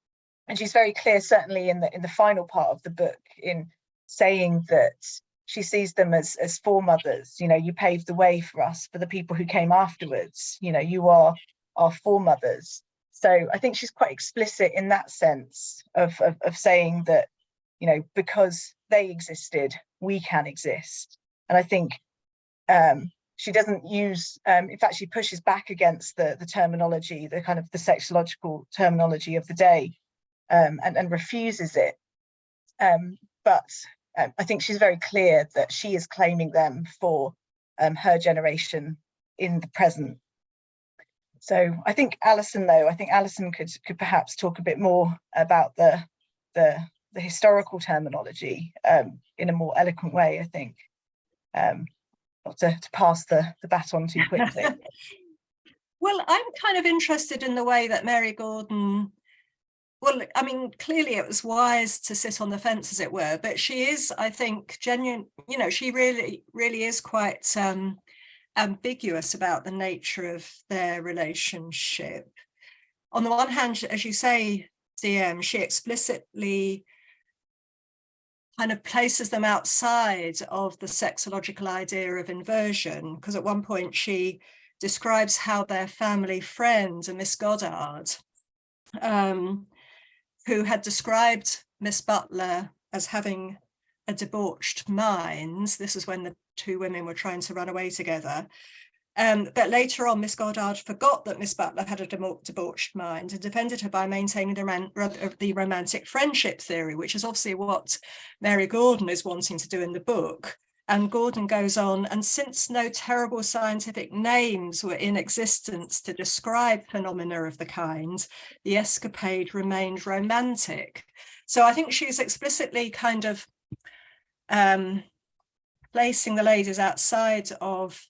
and she's very clear certainly in the in the final part of the book in saying that she sees them as as foremothers. You know you paved the way for us for the people who came afterwards. You know you are our foremothers. So i think she's quite explicit in that sense of, of, of saying that you know because they existed we can exist. And i think um she doesn't use um in fact she pushes back against the the terminology the kind of the sexological terminology of the day um, and, and refuses it. Um, but um, I think she's very clear that she is claiming them for um, her generation in the present. So I think Alison, though, I think Alison could could perhaps talk a bit more about the the, the historical terminology um, in a more eloquent way. I think, um, not to, to pass the the baton too quickly. (laughs) well, I'm kind of interested in the way that Mary Gordon well, I mean, clearly it was wise to sit on the fence, as it were, but she is, I think, genuine, you know, she really, really is quite um, ambiguous about the nature of their relationship. On the one hand, as you say, DM, she explicitly kind of places them outside of the sexological idea of inversion, because at one point she describes how their family friend, a Miss Goddard, um, who had described Miss Butler as having a debauched mind. This is when the two women were trying to run away together. Um, but later on, Miss Goddard forgot that Miss Butler had a debauched mind and defended her by maintaining the, the romantic friendship theory, which is obviously what Mary Gordon is wanting to do in the book. And Gordon goes on, and since no terrible scientific names were in existence to describe phenomena of the kind, the escapade remained romantic. So I think she's explicitly kind of um, placing the ladies outside of,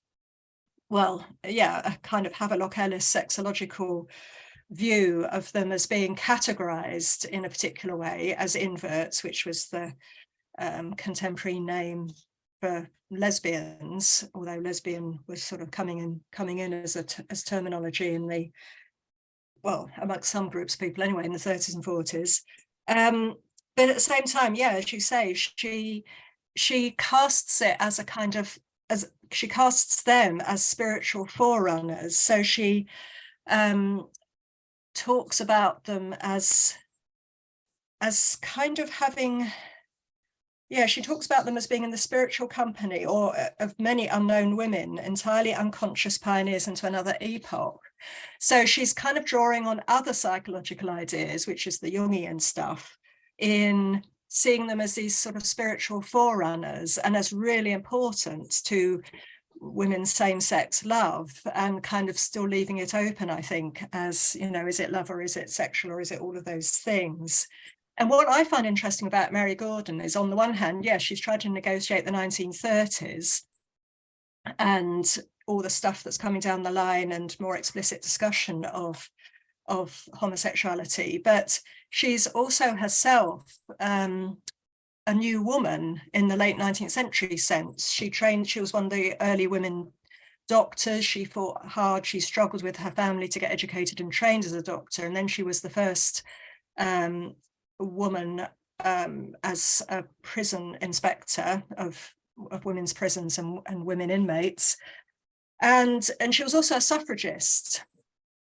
well, yeah, a kind of Havelock Ellis sexological view of them as being categorized in a particular way as inverts, which was the um, contemporary name for lesbians, although lesbian was sort of coming in coming in as a as terminology in the well, amongst some groups of people anyway, in the 30s and 40s. Um, but at the same time, yeah, as you say, she she casts it as a kind of as she casts them as spiritual forerunners. So she um, talks about them as as kind of having yeah, she talks about them as being in the spiritual company or uh, of many unknown women, entirely unconscious pioneers into another epoch. So she's kind of drawing on other psychological ideas, which is the Jungian stuff, in seeing them as these sort of spiritual forerunners and as really important to women's same-sex love and kind of still leaving it open, I think, as, you know, is it love or is it sexual or is it all of those things? And what I find interesting about Mary Gordon is on the one hand, yes, she's tried to negotiate the 1930s and all the stuff that's coming down the line and more explicit discussion of, of homosexuality, but she's also herself um, a new woman in the late 19th century sense. She trained, she was one of the early women doctors. She fought hard. She struggled with her family to get educated and trained as a doctor. And then she was the first um, woman um, as a prison inspector of, of women's prisons and, and women inmates. And, and she was also a suffragist.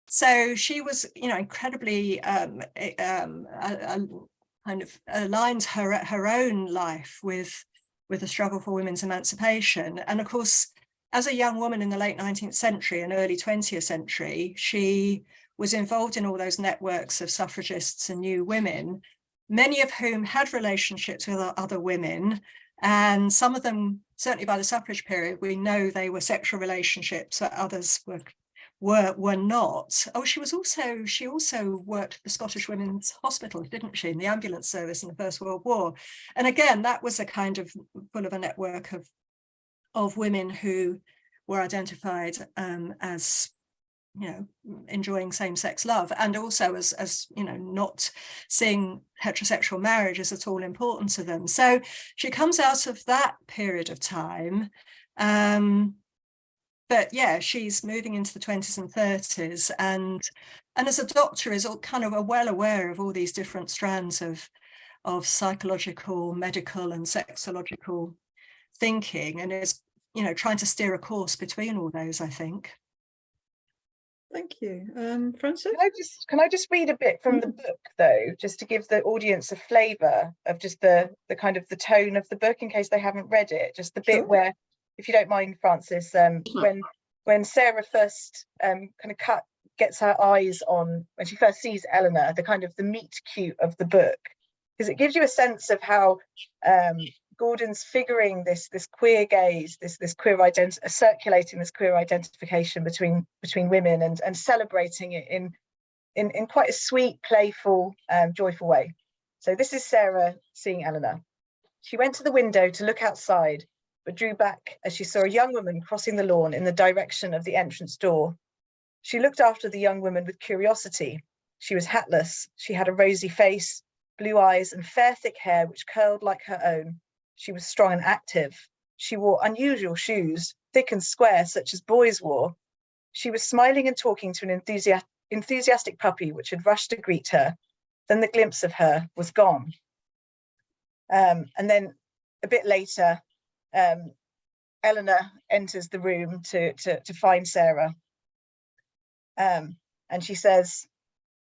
So she was, you know, incredibly um, um, kind of aligns her her own life with with the struggle for women's emancipation. And of course, as a young woman in the late 19th century and early 20th century, she was involved in all those networks of suffragists and new women many of whom had relationships with other women. And some of them, certainly by the suffrage period, we know they were sexual relationships, but others were were were not. Oh, she was also she also worked at the Scottish Women's Hospital, didn't she, in the ambulance service in the First World War. And again, that was a kind of full of a network of of women who were identified um, as you know, enjoying same-sex love and also as, as, you know, not seeing heterosexual marriage as at all important to them. So she comes out of that period of time. Um, but yeah, she's moving into the 20s and 30s and and as a doctor is all kind of well aware of all these different strands of of psychological, medical and sexological thinking and is, you know, trying to steer a course between all those, I think. Thank you. Um, Frances? Can I just can I just read a bit from the Mm. book though, just to give the audience a flavour of just the the kind of the tone of the book in case they haven't read it. Just the bit Sure. where, if you don't mind, Frances, um, Mhm. when when Sarah first um kind of cut gets her eyes on when she first sees Eleanor, the kind of the meet cute of the book, because it gives you a sense of how um Gordon's figuring this this queer gaze, this this queer identity, circulating this queer identification between between women and and celebrating it in in in quite a sweet, playful, um, joyful way. So this is Sarah seeing Eleanor. She went to the window to look outside, but drew back as she saw a young woman crossing the lawn in the direction of the entrance door. She looked after the young woman with curiosity. She was hatless. She had a rosy face, blue eyes, and fair, thick hair which curled like her own. She was strong and active. She wore unusual shoes, thick and square, such as boys wore. She was smiling and talking to an enthusiastic enthusiastic puppy which had rushed to greet her. Then the glimpse of her was gone. Um, and then a bit later, um, Eleanor enters the room to, to, to find Sarah. Um, and she says,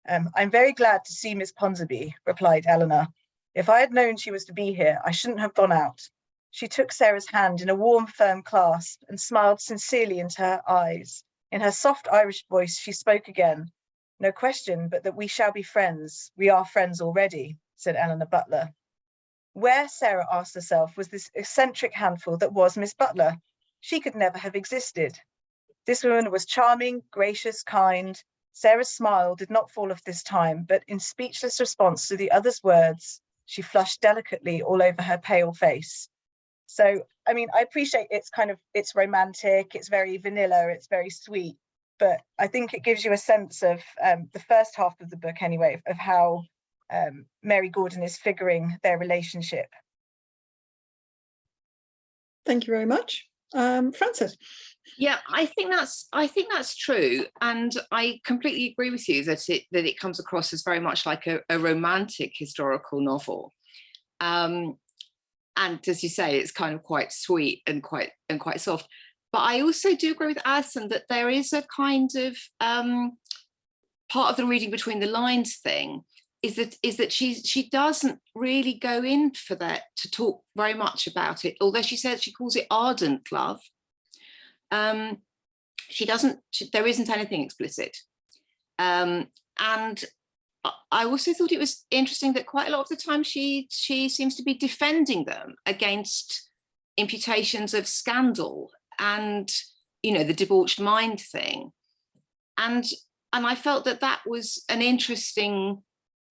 um, I'm very glad to see Miss Ponsonby, replied Eleanor. If I had known she was to be here, I shouldn't have gone out. She took Sarah's hand in a warm, firm clasp and smiled sincerely into her eyes. In her soft Irish voice, she spoke again. No question but that we shall be friends. We are friends already, said Eleanor Butler. Where, Sarah asked herself, was this eccentric handful that was Miss Butler? She could never have existed. This woman was charming, gracious, kind. Sarah's smile did not fall off this time, but in speechless response to the other's words, she flushed delicately all over her pale face. So, I mean, I appreciate it's kind of, it's romantic, it's very vanilla, it's very sweet, but I think it gives you a sense of um, the first half of the book anyway, of how um, Mary Gordon is figuring their relationship. Thank you very much. Um, Frances. Yeah, I think that's I think that's true, and I completely agree with you that it that it comes across as very much like a, a romantic historical novel, um, and as you say, it's kind of quite sweet and quite and quite soft. But I also do agree with Alison that there is a kind of um, part of the reading between the lines thing is that is that she she doesn't really go in for that to talk very much about it, although she says she calls it ardent love um, she doesn't, she, there isn't anything explicit. Um, and I also thought it was interesting that quite a lot of the time she she seems to be defending them against imputations of scandal and you know the debauched mind thing and and I felt that that was an interesting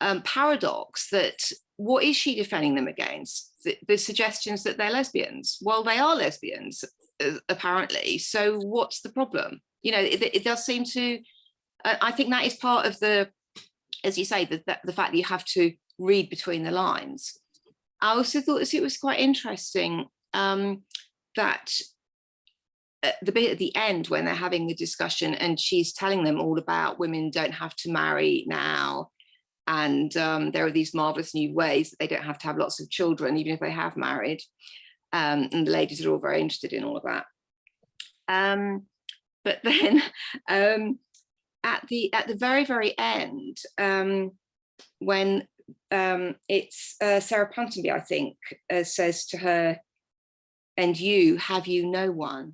um, paradox that what is she defending them against the, the suggestions that they're lesbians well they are lesbians uh, apparently. So what's the problem? You know, it, it does seem to, uh, I think that is part of the, as you say, the, the, the fact that you have to read between the lines. I also thought it was quite interesting um, that the bit at the end when they're having the discussion and she's telling them all about women don't have to marry now and um, there are these marvelous new ways that they don't have to have lots of children even if they have married um, and the ladies are all very interested in all of that. Um, but (laughs) then um, at the at the very very end, um, when um, it's uh, Sarah Ponsonby, I think, uh, says to her, "And you have you no one?"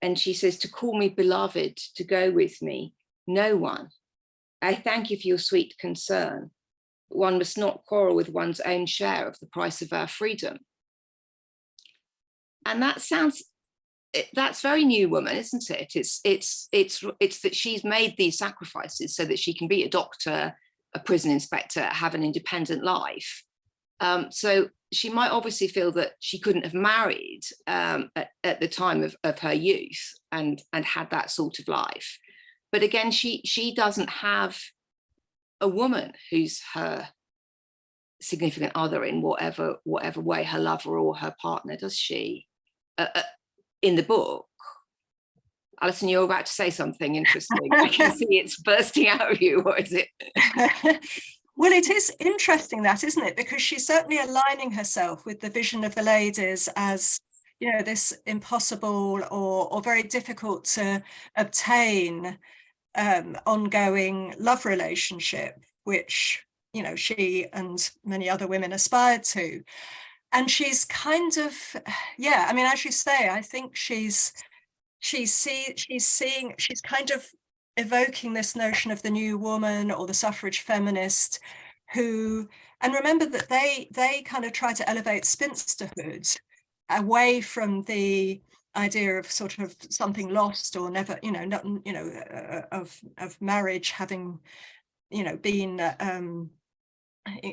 And she says, "To call me beloved, to go with me, no one. I thank you for your sweet concern. One must not quarrel with one's own share of the price of our freedom." and that sounds that's very new woman isn't it it's it's it's it's that she's made these sacrifices so that she can be a doctor a prison inspector have an independent life um, so she might obviously feel that she couldn't have married um, at, at, the time of, of her youth and and had that sort of life but again she she doesn't have a woman who's her significant other in whatever whatever way her lover or her partner does she uh, uh, in the book. Alison, you're about to say something interesting. I can (laughs) see it's bursting out of you. (laughs) What is it? (laughs) well, it is interesting that, isn't it? Because she's certainly aligning herself with the vision of the ladies as you know, this impossible or, or very difficult to obtain um, ongoing love relationship, which, you know, she and many other women aspired to. And she's kind of (sighs) yeah i mean as you say i think she's she's see she's seeing she's kind of evoking this notion of the new woman or the suffrage feminist who and remember that they they kind of try to elevate spinsterhood away from the idea of sort of something lost or never you know not you know uh, of of marriage having you know been um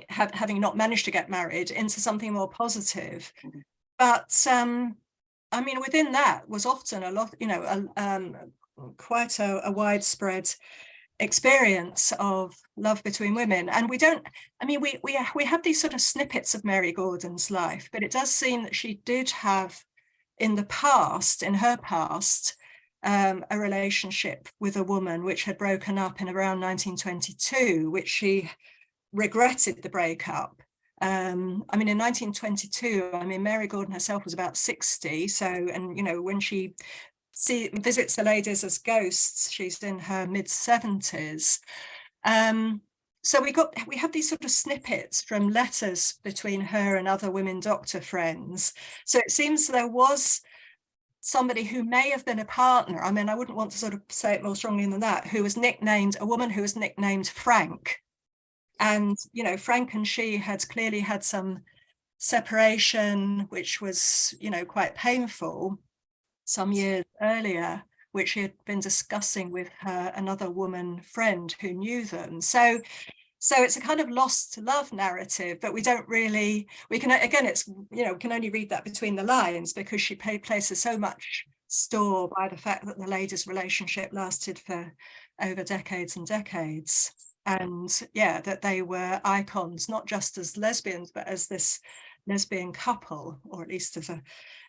have, having not managed to get married into something more positive. Mm-hmm. But um, I mean, within that was often a lot, you know, a, um, quite a, a, widespread experience of love between women. And we don't, I mean, we, we, we have these sort of snippets of Mary Gordon's life, but it does seem that she did have in the past, in her past, um, a relationship with a woman which had broken up in around 1922, which she regretted the breakup. Um, I mean, in 1922, I mean, Mary Gordon herself was about 60. So, and, you know, when she see, visits the ladies as ghosts, she's in her mid 70s. Um, so we got we have these sort of snippets from letters between her and other women doctor friends. So it seems there was somebody who may have been a partner. I mean, I wouldn't want to sort of say it more strongly than that, who was nicknamed a woman who was nicknamed Frank and, you know, Frank and she had clearly had some separation, which was, you know, quite painful some years earlier, which she had been discussing with her another woman friend who knew them. So so it's a kind of lost to love narrative, but we don't really, we can, again, it's, you know, we can only read that between the lines because she places so much store by the fact that the ladies' relationship lasted for over decades and decades and yeah that they were icons not just as lesbians but as this lesbian couple, or at least as a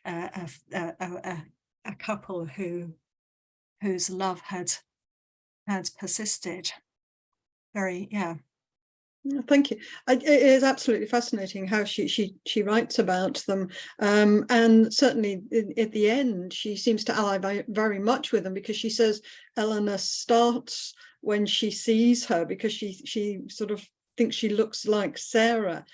a, a, a, a couple who whose love had had persisted. Very, yeah, Thank you. It is absolutely fascinating how she she she writes about them, um, and certainly in, at the end she seems to ally very much with them because she says Eleanor starts when she sees her because she she sort of thinks she looks like Sarah.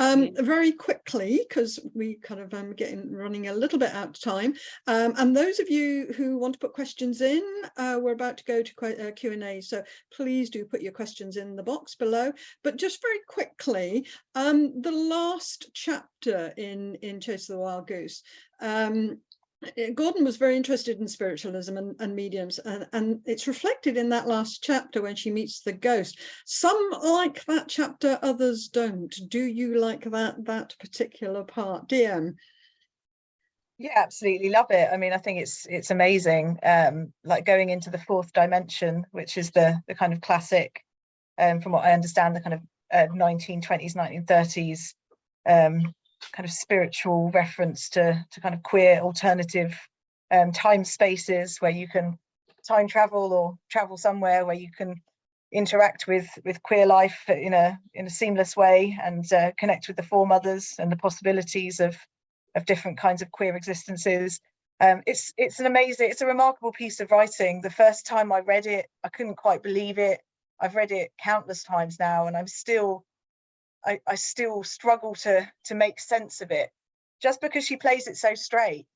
Um, very quickly, because we kind of um, getting running a little bit out of time. Um, and those of you who want to put questions in, uh, we're about to go to que- uh, Q&A. So please do put your questions in the box below. But just very quickly, um, the last chapter in, in Chase of the Wild Goose, um, Gordon was very interested in spiritualism and, and mediums, and, and it's reflected in that last chapter when she meets the ghost. Some like that chapter, others don't. Do you like that that particular part, DM? Yeah, absolutely love it. I mean, I think it's it's amazing. Um, like going into the fourth dimension, which is the the kind of classic, um, from what I understand, the kind of uh, 1920s, 1930s um, kind of spiritual reference to to kind of queer alternative um, time spaces where you can time travel or travel somewhere where you can interact with with queer life in a in a seamless way and uh, connect with the foremothers and the possibilities of of different kinds of queer existences. Um, it's it's an amazing, it's a remarkable piece of writing. The first time I read it, I couldn't quite believe it. I've read it countless times now, and I'm still, I, I still struggle to to make sense of it, just because she plays it so straight.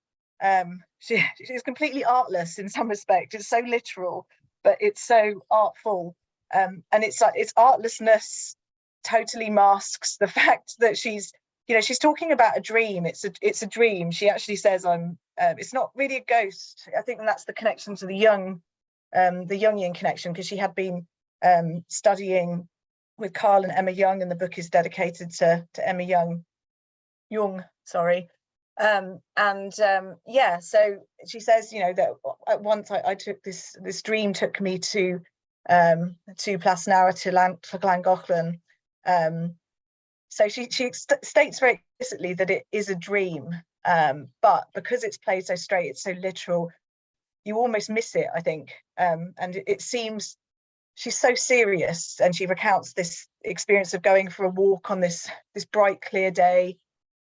Um, (laughs) she she's completely artless in some respect. It's so literal, but it's so artful, um, and it's like its artlessness totally masks the (laughs) fact that she's you know she's talking about a dream it's a it's a dream she actually says i'm um, it's not really a ghost i think that's the connection to the Jung um the jungian connection because she had been um studying with carl and emma Jung and the book is dedicated to to emma Jung Jung sorry um and um yeah so she says you know that at once i, I took this this dream took me to um to Plasnara to Lan to Llangollen um so she, she st states very explicitly that it is a dream, um, but because it's played so straight, it's so literal, you almost miss it, I think. Um, and it, it seems she's so serious and she recounts this experience of going for a walk on this, this bright, clear day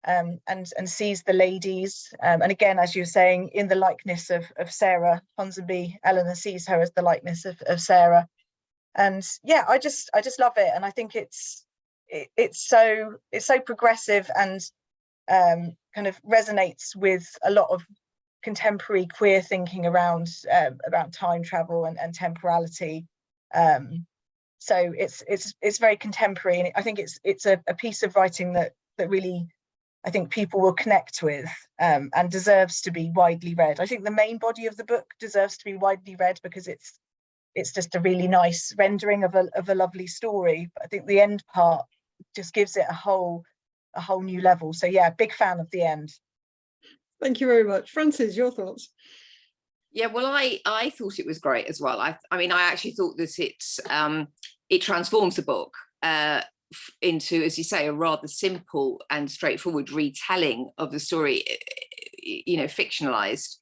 um, and, and sees the ladies. Um, and again, as you were saying, in the likeness of, of Sarah Ponsonby, Eleanor sees her as the likeness of, of Sarah. And yeah, I just I just love it. And I think it's it, it's so it's so progressive and um, kind of resonates with a lot of contemporary queer thinking around uh, about time travel and, and temporality. Um, so it's it's it's very contemporary, and I think it's it's a, a piece of writing that that really I think people will connect with um, and deserves to be widely read. I think the main body of the book deserves to be widely read because it's it's just a really nice rendering of a of a lovely story. But I think the end part just gives it a whole a whole new level. So yeah, big fan of the end. Thank you very much. Frances, your thoughts? Yeah, well, I I thought it was great as well. I I mean, I actually thought that it's um, it transforms the book uh, into, as you say, a rather simple and straightforward retelling of the story, you know, fictionalized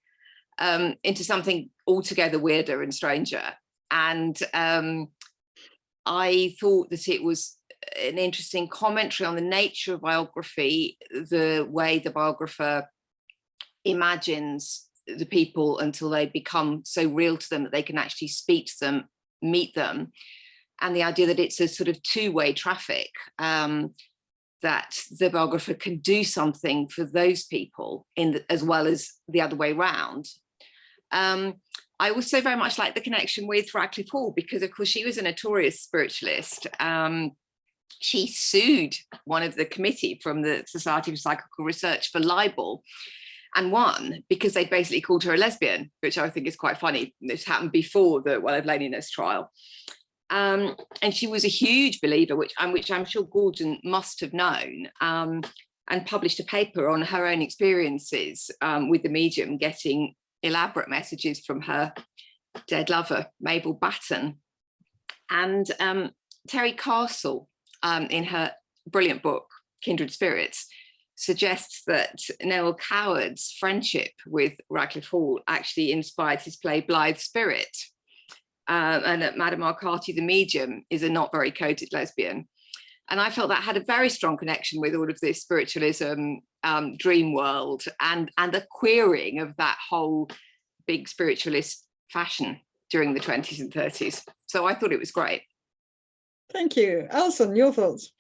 um, into something altogether weirder and stranger. And um, I thought that it was an interesting commentary on the nature of biography, the way the biographer imagines the people until they become so real to them that they can actually speak to them, meet them, and the idea that it's a sort of two-way traffic, um, that the biographer can do something for those people in the, as well as the other way round. Um, I also very much like the connection with Radclyffe Hall because of course she was a notorious spiritualist. Um, she sued one of the committee from the Society for Psychical Research for libel and won because they basically called her a lesbian, which I think is quite funny. This happened before the Well of Loneliness trial. Um, and she was a huge believer, which, and which I'm sure Gordon must have known, um, and published a paper on her own experiences um, with the medium, getting elaborate messages from her dead lover, Mabel Batten. And um, Terry Castle, um, in her brilliant book, Kindred Spirits, suggests that Noel Coward's friendship with Radclyffe Hall actually inspired his play Blithe Spirit, um, and that Madame Arcati the medium is a not very coded lesbian. And I felt that had a very strong connection with all of this spiritualism, um, dream world, and, and the queering of that whole big spiritualist fashion during the 20s and 30s. So I thought it was great. Thank you. Alison, your thoughts?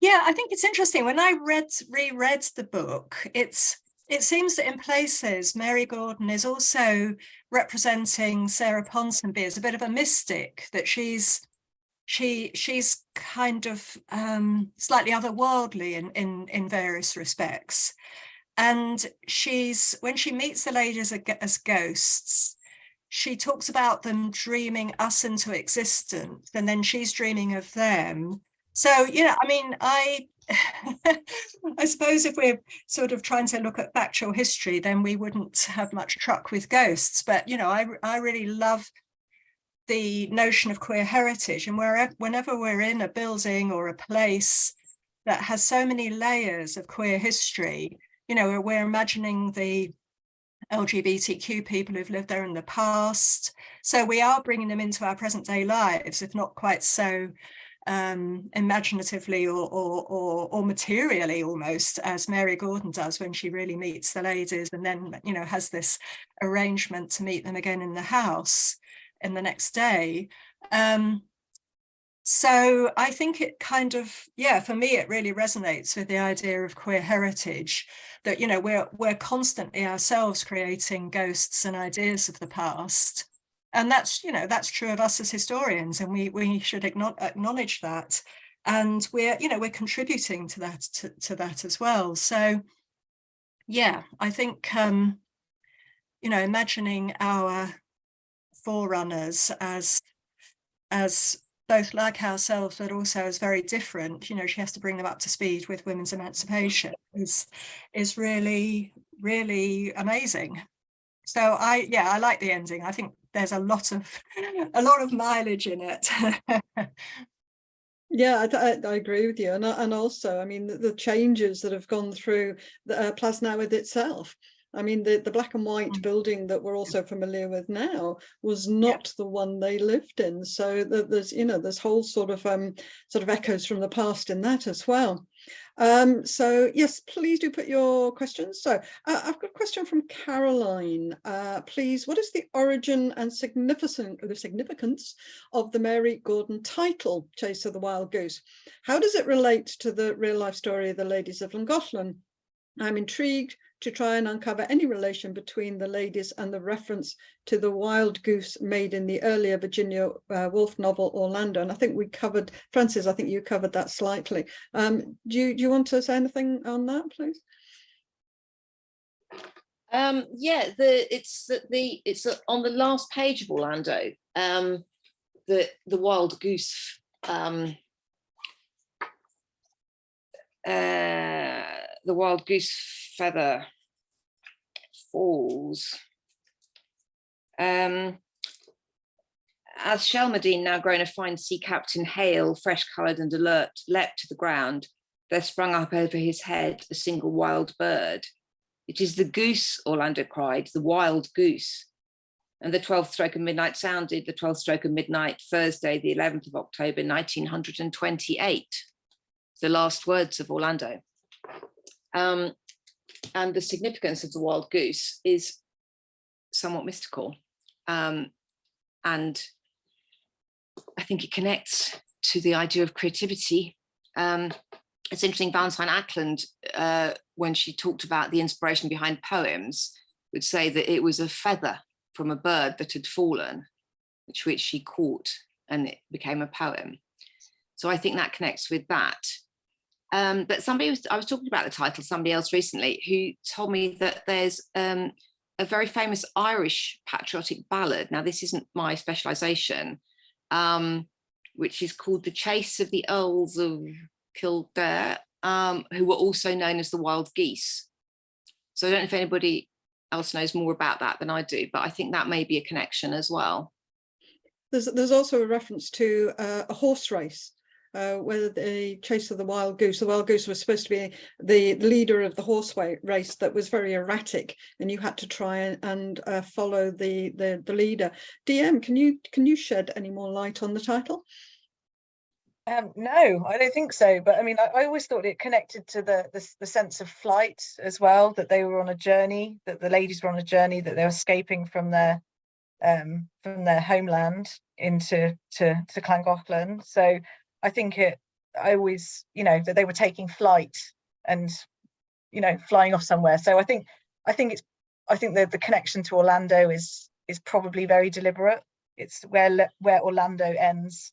Yeah, I think it's interesting. When I read reread the book, it's it seems that in places Mary Gordon is also representing Sarah Ponsonby as a bit of a mystic, that she's she she's kind of um, slightly otherworldly in, in in various respects. And she's when she meets the ladies as ghosts, she talks about them dreaming us into existence, and then she's dreaming of them so, you know, I mean, I (laughs) I suppose if we're sort of trying to look at factual history, then we wouldn't have much truck with ghosts. But, you know, I, I really love the notion of queer heritage and wherever, whenever we're in a building or a place that has so many layers of queer history, you know, we're imagining the LGBTQ people who've lived there in the past. So we are bringing them into our present day lives, if not quite so um, imaginatively or, or, or, or, materially almost as Mary Gordon does when she really meets the ladies and then, you know, has this arrangement to meet them again in the house in the next day. Um, so I think it kind of, yeah, for me, it really resonates with the idea of queer heritage that, you know, we're, we're constantly ourselves creating ghosts and ideas of the past and that's you know that's true of us as historians and we we should acknowledge that. And we're you know we're contributing to that to, to that as well. So yeah i think um you know imagining our forerunners as as both like ourselves but also as very different you know she has to bring them up to speed with women's emancipation is is really really amazing. So I, yeah, I like the ending. I think there's a lot of, (laughs) a lot of mileage in it. (laughs) Yeah, I, I, agree with you. And, and also, I mean, the, the changes that have gone through the uh, Plas Newydd itself. I mean, the, the black and white mm. building that we're also familiar with now was not yeah. the one they lived in. So there's, you know, there's whole sort of um, sort of echoes from the past in that as well. Um, so yes, please do put your questions. So uh, I've got a question from Caroline. Uh, please, what is the origin and significance, the significance of the Mary Gordon title, Chase of the Wild Goose? How does it relate to the real life story of the ladies of Llangollen? I'm intrigued to try and uncover any relation between the ladies and the reference to the wild goose made in the earlier Virginia uh, Woolf novel Orlando. And I think we covered, Frances, I think you covered that slightly. Um, do, you, do you want to say anything on that, please? Um, yeah, the it's the, the it's on the last page of Orlando. Um, the the wild goose um, uh, the wild goose feather falls. Um, as Shelmerdine, now grown a fine sea captain, hale, fresh coloured and alert, leapt to the ground, there sprung up over his head a single wild bird. It is the goose, Orlando cried, the wild goose. And the 12th stroke of midnight sounded, the 12th stroke of midnight, Thursday, the 11th of October, 1928. The last words of Orlando. Um, and the significance of the wild goose is somewhat mystical. Um, and I think it connects to the idea of creativity. Um, it's interesting, Valentine Ackland, uh, when she talked about the inspiration behind poems, would say that it was a feather from a bird that had fallen, which, which she caught and it became a poem. So I think that connects with that. Um, but somebody was, I was talking about the title, somebody else recently, who told me that there's um, a very famous Irish patriotic ballad. Now, this isn't my specialisation, um, which is called The Chase of the Earls of Kildare, um, who were also known as the Wild Geese. So I don't know if anybody else knows more about that than I do, but I think that may be a connection as well. There's, there's also a reference to uh, a horse race uh, whether the chase of the wild goose, the wild goose was supposed to be the leader of the horse race that was very erratic, and you had to try and, and uh, follow the, the the leader. DM, can you can you shed any more light on the title? Um, no, I don't think so. But I mean, I, I always thought it connected to the, the the sense of flight as well. That they were on a journey. That the ladies were on a journey. That they were escaping from their um, from their homeland into to to Llangollen. So I think it. I always, you know, that they were taking flight and you know flying off somewhere. So I think I think it's I think that the connection to Orlando is is probably very deliberate. It's where where Orlando ends.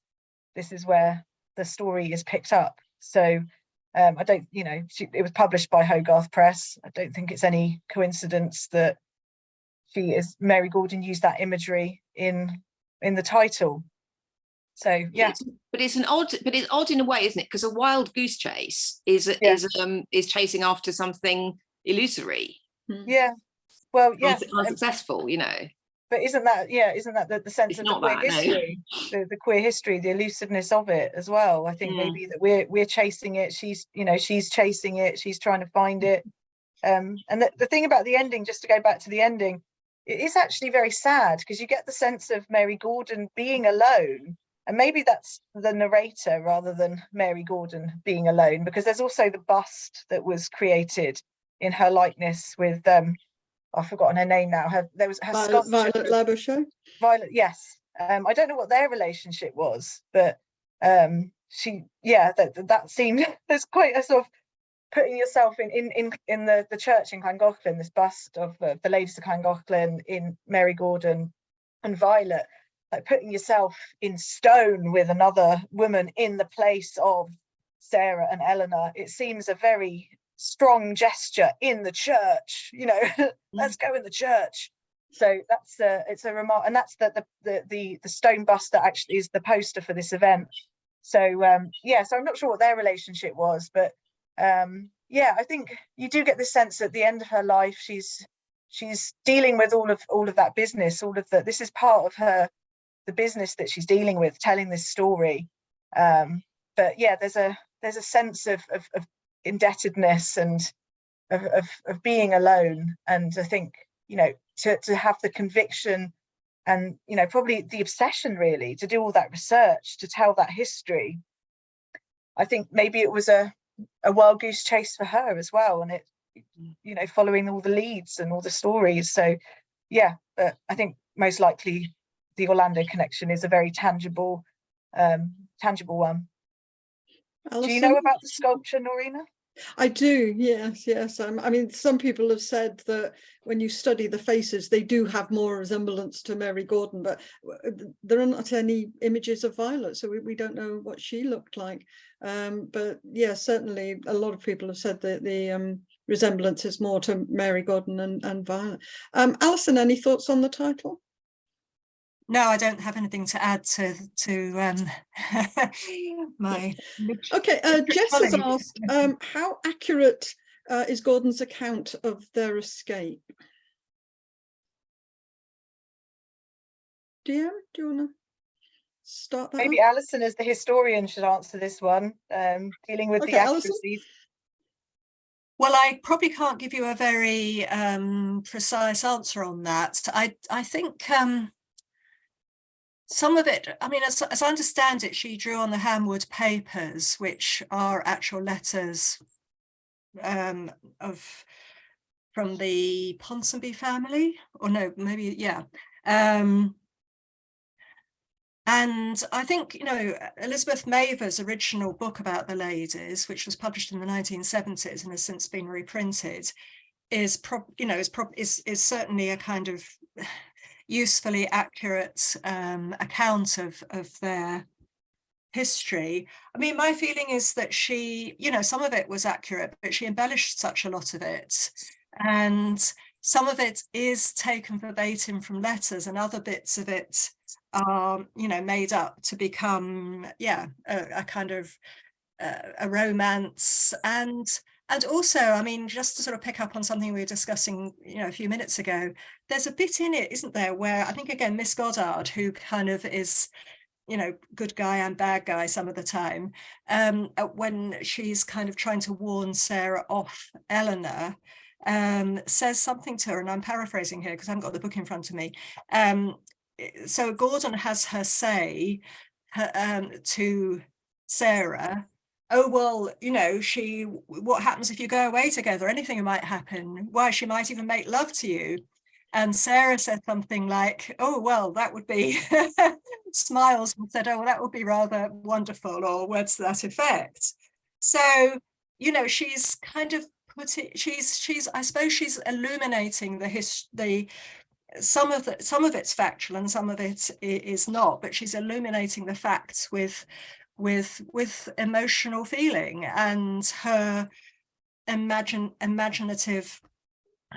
This is where the story is picked up. So um, I don't, you know, she, it was published by Hogarth Press. I don't think it's any coincidence that she is Mary Gordon used that imagery in in the title. So yeah, It's- But it's an odd, but it's odd in a way, isn't it? Because a wild goose chase is Yeah. is um is chasing after something illusory, yeah. Well, yeah, unsu- unsuccessful, you know. but isn't that yeah? Isn't that the, the sense It's of the queer that, no. history, the, the queer history, the elusiveness of it as well? I think Mm. maybe that we're we're chasing it. She's you know she's chasing it. She's trying to find it. Um, and the, the thing about the ending, just to go back to the ending, it is actually very sad because you get the sense of Mary Gordon being alone. And maybe that's the narrator rather than Mary Gordon being alone, because there's also the bust that was created in her likeness with um I've forgotten her name now. Her there was her Violet, Violet of- Labouche? Violet, yes. Um, I don't know what their relationship was, but um, she, yeah, that that- seemed (laughs) there's quite a sort of putting yourself in in in in the the church in Llangollen, this bust of uh, the ladies of Llangollen in Mary Gordon and Violet, like putting yourself in stone with another woman in the place of Sarah and Eleanor. It seems a very strong gesture in the church. You know, (laughs) let's go in the church so that's uh, it's a remark and that's the, the the the the stone bust that actually is the poster for this event so um yeah so i'm not sure what their relationship was but um yeah i think you do get the sense at the end of her life she's she's dealing with all of all of that business all of the this is part of her the business that she's dealing with telling this story. Um but yeah there's a there's a sense of of, of indebtedness and of, of of being alone. And i think you know to to have the conviction and you know probably the obsession really to do all that research to tell that history i think maybe it was a a wild goose chase for her as well. And it you know following all the leads and all the stories. So yeah but i think most likely the orlando connection is a very tangible um tangible one do you know about the sculpture Norena I do, yes, yes. Um, I mean, some people have said that when you study the faces, they do have more resemblance to Mary Gordon, but there are not any images of Violet, so we, we don't know what she looked like. Um, but yeah, certainly a lot of people have said that the um, resemblance is more to Mary Gordon and, and Violet. Um, Alison, any thoughts on the title? No, I don't have anything to add to to um, (laughs) my. Okay, uh, Jess has asked, um, how accurate uh, is Gordon's account of their escape? DM, do you want to start that? maybe off? alison as the historian should answer this one um dealing with Okay, the Alison? accuracies Well, I probably can't give you a very um, precise answer on that. I I think um, some of it. I mean, as, as I understand it, she drew on the Hamwood papers, which are actual letters um, of from the Ponsonby family, or no, maybe yeah. Um, and I think, you know, Elizabeth Mavor's original book about the ladies, which was published in the 1970s and has since been reprinted, is, prob you know, is, prob is, is certainly a kind of usefully accurate um, account of, of their history. I mean, my feeling is that she, you know, some of it was accurate, but she embellished such a lot of it. And some of it is taken verbatim from letters and other bits of it are, you know, made up to become, yeah, a, a kind of uh, a romance and and also, I mean, just to sort of pick up on something we were discussing, you know, a few minutes ago, there's a bit in it, isn't there, where I think again, Miss Goddard, who kind of is you know, good guy and bad guy some of the time, um, uh, when she's kind of trying to warn Sarah off Eleanor, um, says something to her, and I'm paraphrasing here because I haven't got the book in front of me. Um, so Gordon has her say her, um, to Sarah, oh, well, you know, she, what mm-hmm. happens if you go away together? Anything might happen. Why, she might even make love to you. And Sarah said something like, oh, well, that would be, (laughs) smiles and said, oh, well, that would be rather wonderful, or words to that effect. So, you know, she's kind of put it, she's, she's, I suppose she's illuminating the his, the, some of the, some of it's factual and some of it is not, but she's illuminating the facts with, with, with emotional feeling and her imagine, imaginative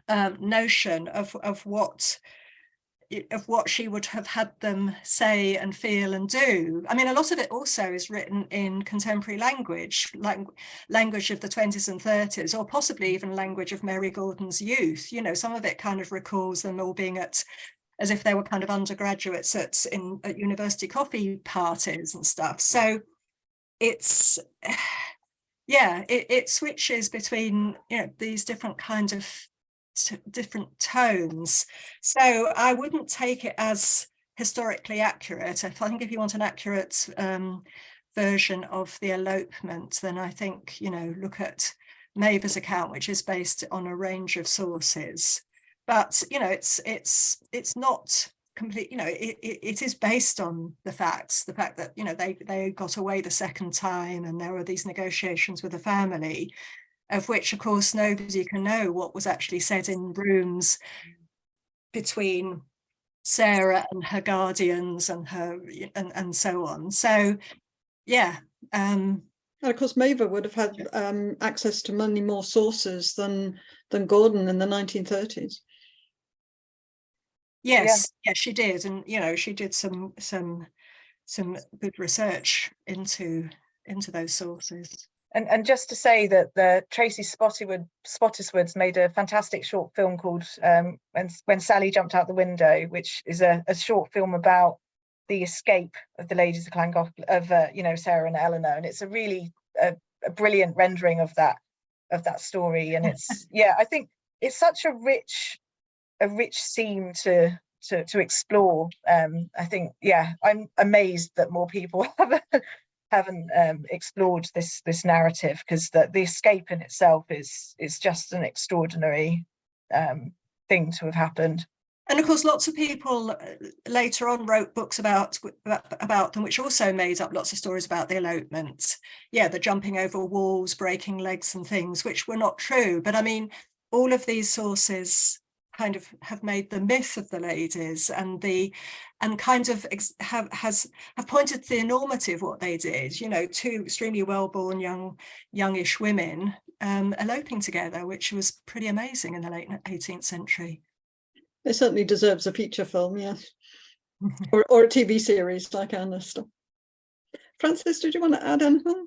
um, notion of, of what of what she would have had them say and feel and do. I mean, a lot of it also is written in contemporary language, like language of the 20s and 30s, or possibly even language of Mary Gordon's youth. You know, some of it kind of recalls them all being at, as if they were kind of undergraduates at, in, at university coffee parties and stuff. So it's, (sighs) yeah, it, it switches between, you know, these different kinds of different tones. So I wouldn't take it as historically accurate. I think if you want an accurate um, version of the elopement, then I think, you know, look at Mavor's account, which is based on a range of sources. But, you know, it's it's it's not complete, you know, it, it, it is based on the facts, the fact that, you know, they, they got away the second time and there were these negotiations with the family of which of course nobody can know what was actually said in rooms between Sarah and her guardians and her and, and so on. So yeah. Um, and of course Mavor would have had um, access to many more sources than than Gordon in the 1930s. Yes, yeah. yes, she did. And you know, she did some some some good research into into those sources. And, and just to say that the Tracy Spottiswoode, Spottiswoods made a fantastic short film called um, when, when Sally Jumped Out the Window, which is a, a short film about the escape of the ladies of Llangollen, of uh, you know Sarah and Eleanor, and it's a really a, a brilliant rendering of that of that story. And it's yeah, I think it's such a rich a rich theme to to to explore. Um, I think yeah, I'm amazed that more people (laughs) have haven't um, explored this this narrative because the, the escape in itself is is just an extraordinary um, thing to have happened. And of course, lots of people uh, later on wrote books about, about them, which also made up lots of stories about the elopement. Yeah, the jumping over walls, breaking legs and things, which were not true. But I mean, all of these sources kind of have made the myth of the ladies and the and kind of have has have pointed to the enormity of what they did you know two extremely well-born young youngish women um, eloping together which was pretty amazing in the late 18th century. It certainly deserves a feature film yes (laughs) or, or a tv series like Ernest. frances did you want to add anything?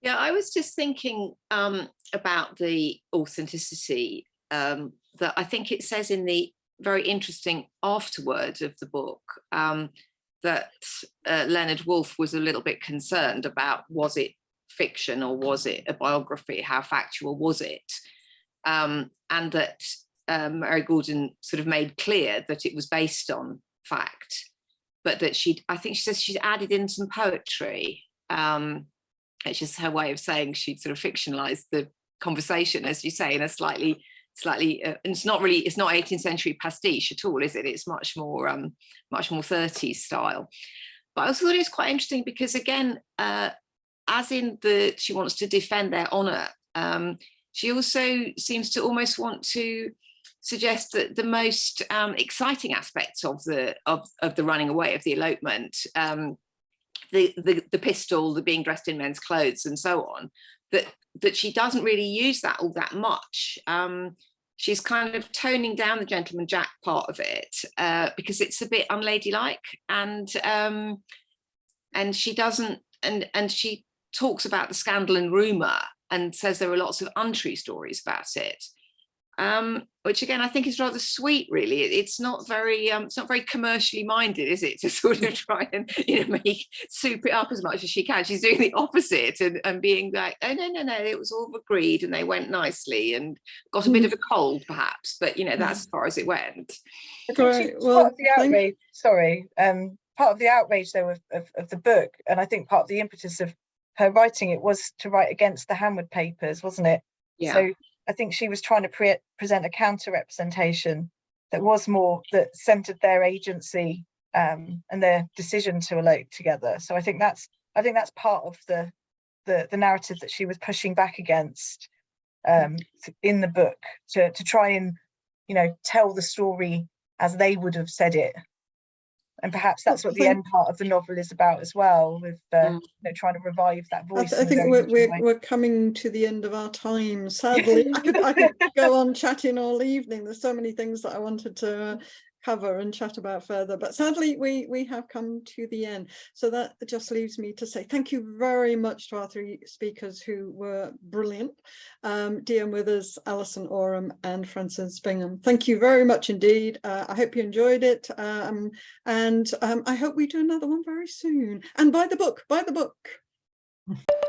Yeah i was just thinking um, about the authenticity um, that I think it says in the very interesting afterword of the book um, that uh, Leonard Woolf was a little bit concerned about was it fiction or was it a biography? How factual was it? Um, and that um, Mary Gordon sort of made clear that it was based on fact, but that she, I think she says she'd added in some poetry. Um, it's just her way of saying she'd sort of fictionalized the conversation, as you say, in a slightly slightly uh, and it's not really it's not 18th century pastiche at all is it? It's much more um much more 30s style. But i also thought it was quite interesting because again uh as in the she wants to defend their honor um she also seems to almost want to suggest that the most um exciting aspects of the of of the running away of the elopement um the, the the pistol the being dressed in men's clothes and so on that that she doesn't really use that all that much. Um she's kind of toning down the gentleman jack part of it uh, because it's a bit unladylike and um, and she doesn't and and she talks about the scandal and rumor and says there are lots of untrue stories about it um, which again I think is rather sweet. Really, It- it's not very um, it's not very commercially minded, is it? To (laughs) sort of try and you know make soup it up as much as she can. She's doing the opposite and, and being like, oh no no no, it was all agreed and they went nicely and got a bit of a cold perhaps, but you know that's as far as it went. I think she Great, was well, part of the outrage, sorry, um, part of the outrage though of, of, of the book, and I think part of the impetus of her writing it was to write against the Hamwood papers, wasn't it? Yeah. So I think she was trying to pre- present a counter representation that was more that centered their agency um, and their decision to elope together. So I think that's I think that's part of the the, the narrative that she was pushing back against um, in the book to to try and you know tell the story as they would have said it. And perhaps that's what the end part of the novel is about as well, with uh, Mm. you know, trying to revive that I, voice. th- I think we're, we're, we're coming to the end of our time. Sadly, (laughs) I could, I could go on chatting all evening. There's so many things that I wanted to uh, cover and chat about further, but sadly we, we have come to the end. So that just leaves me to say thank you very much to our three speakers who were brilliant. Um, Withers, Alison Oram and Frances Bingham. Thank you very much indeed. Uh, I hope you enjoyed it. Um, and um, I hope we do another one very soon. And buy the book, buy the book. (laughs)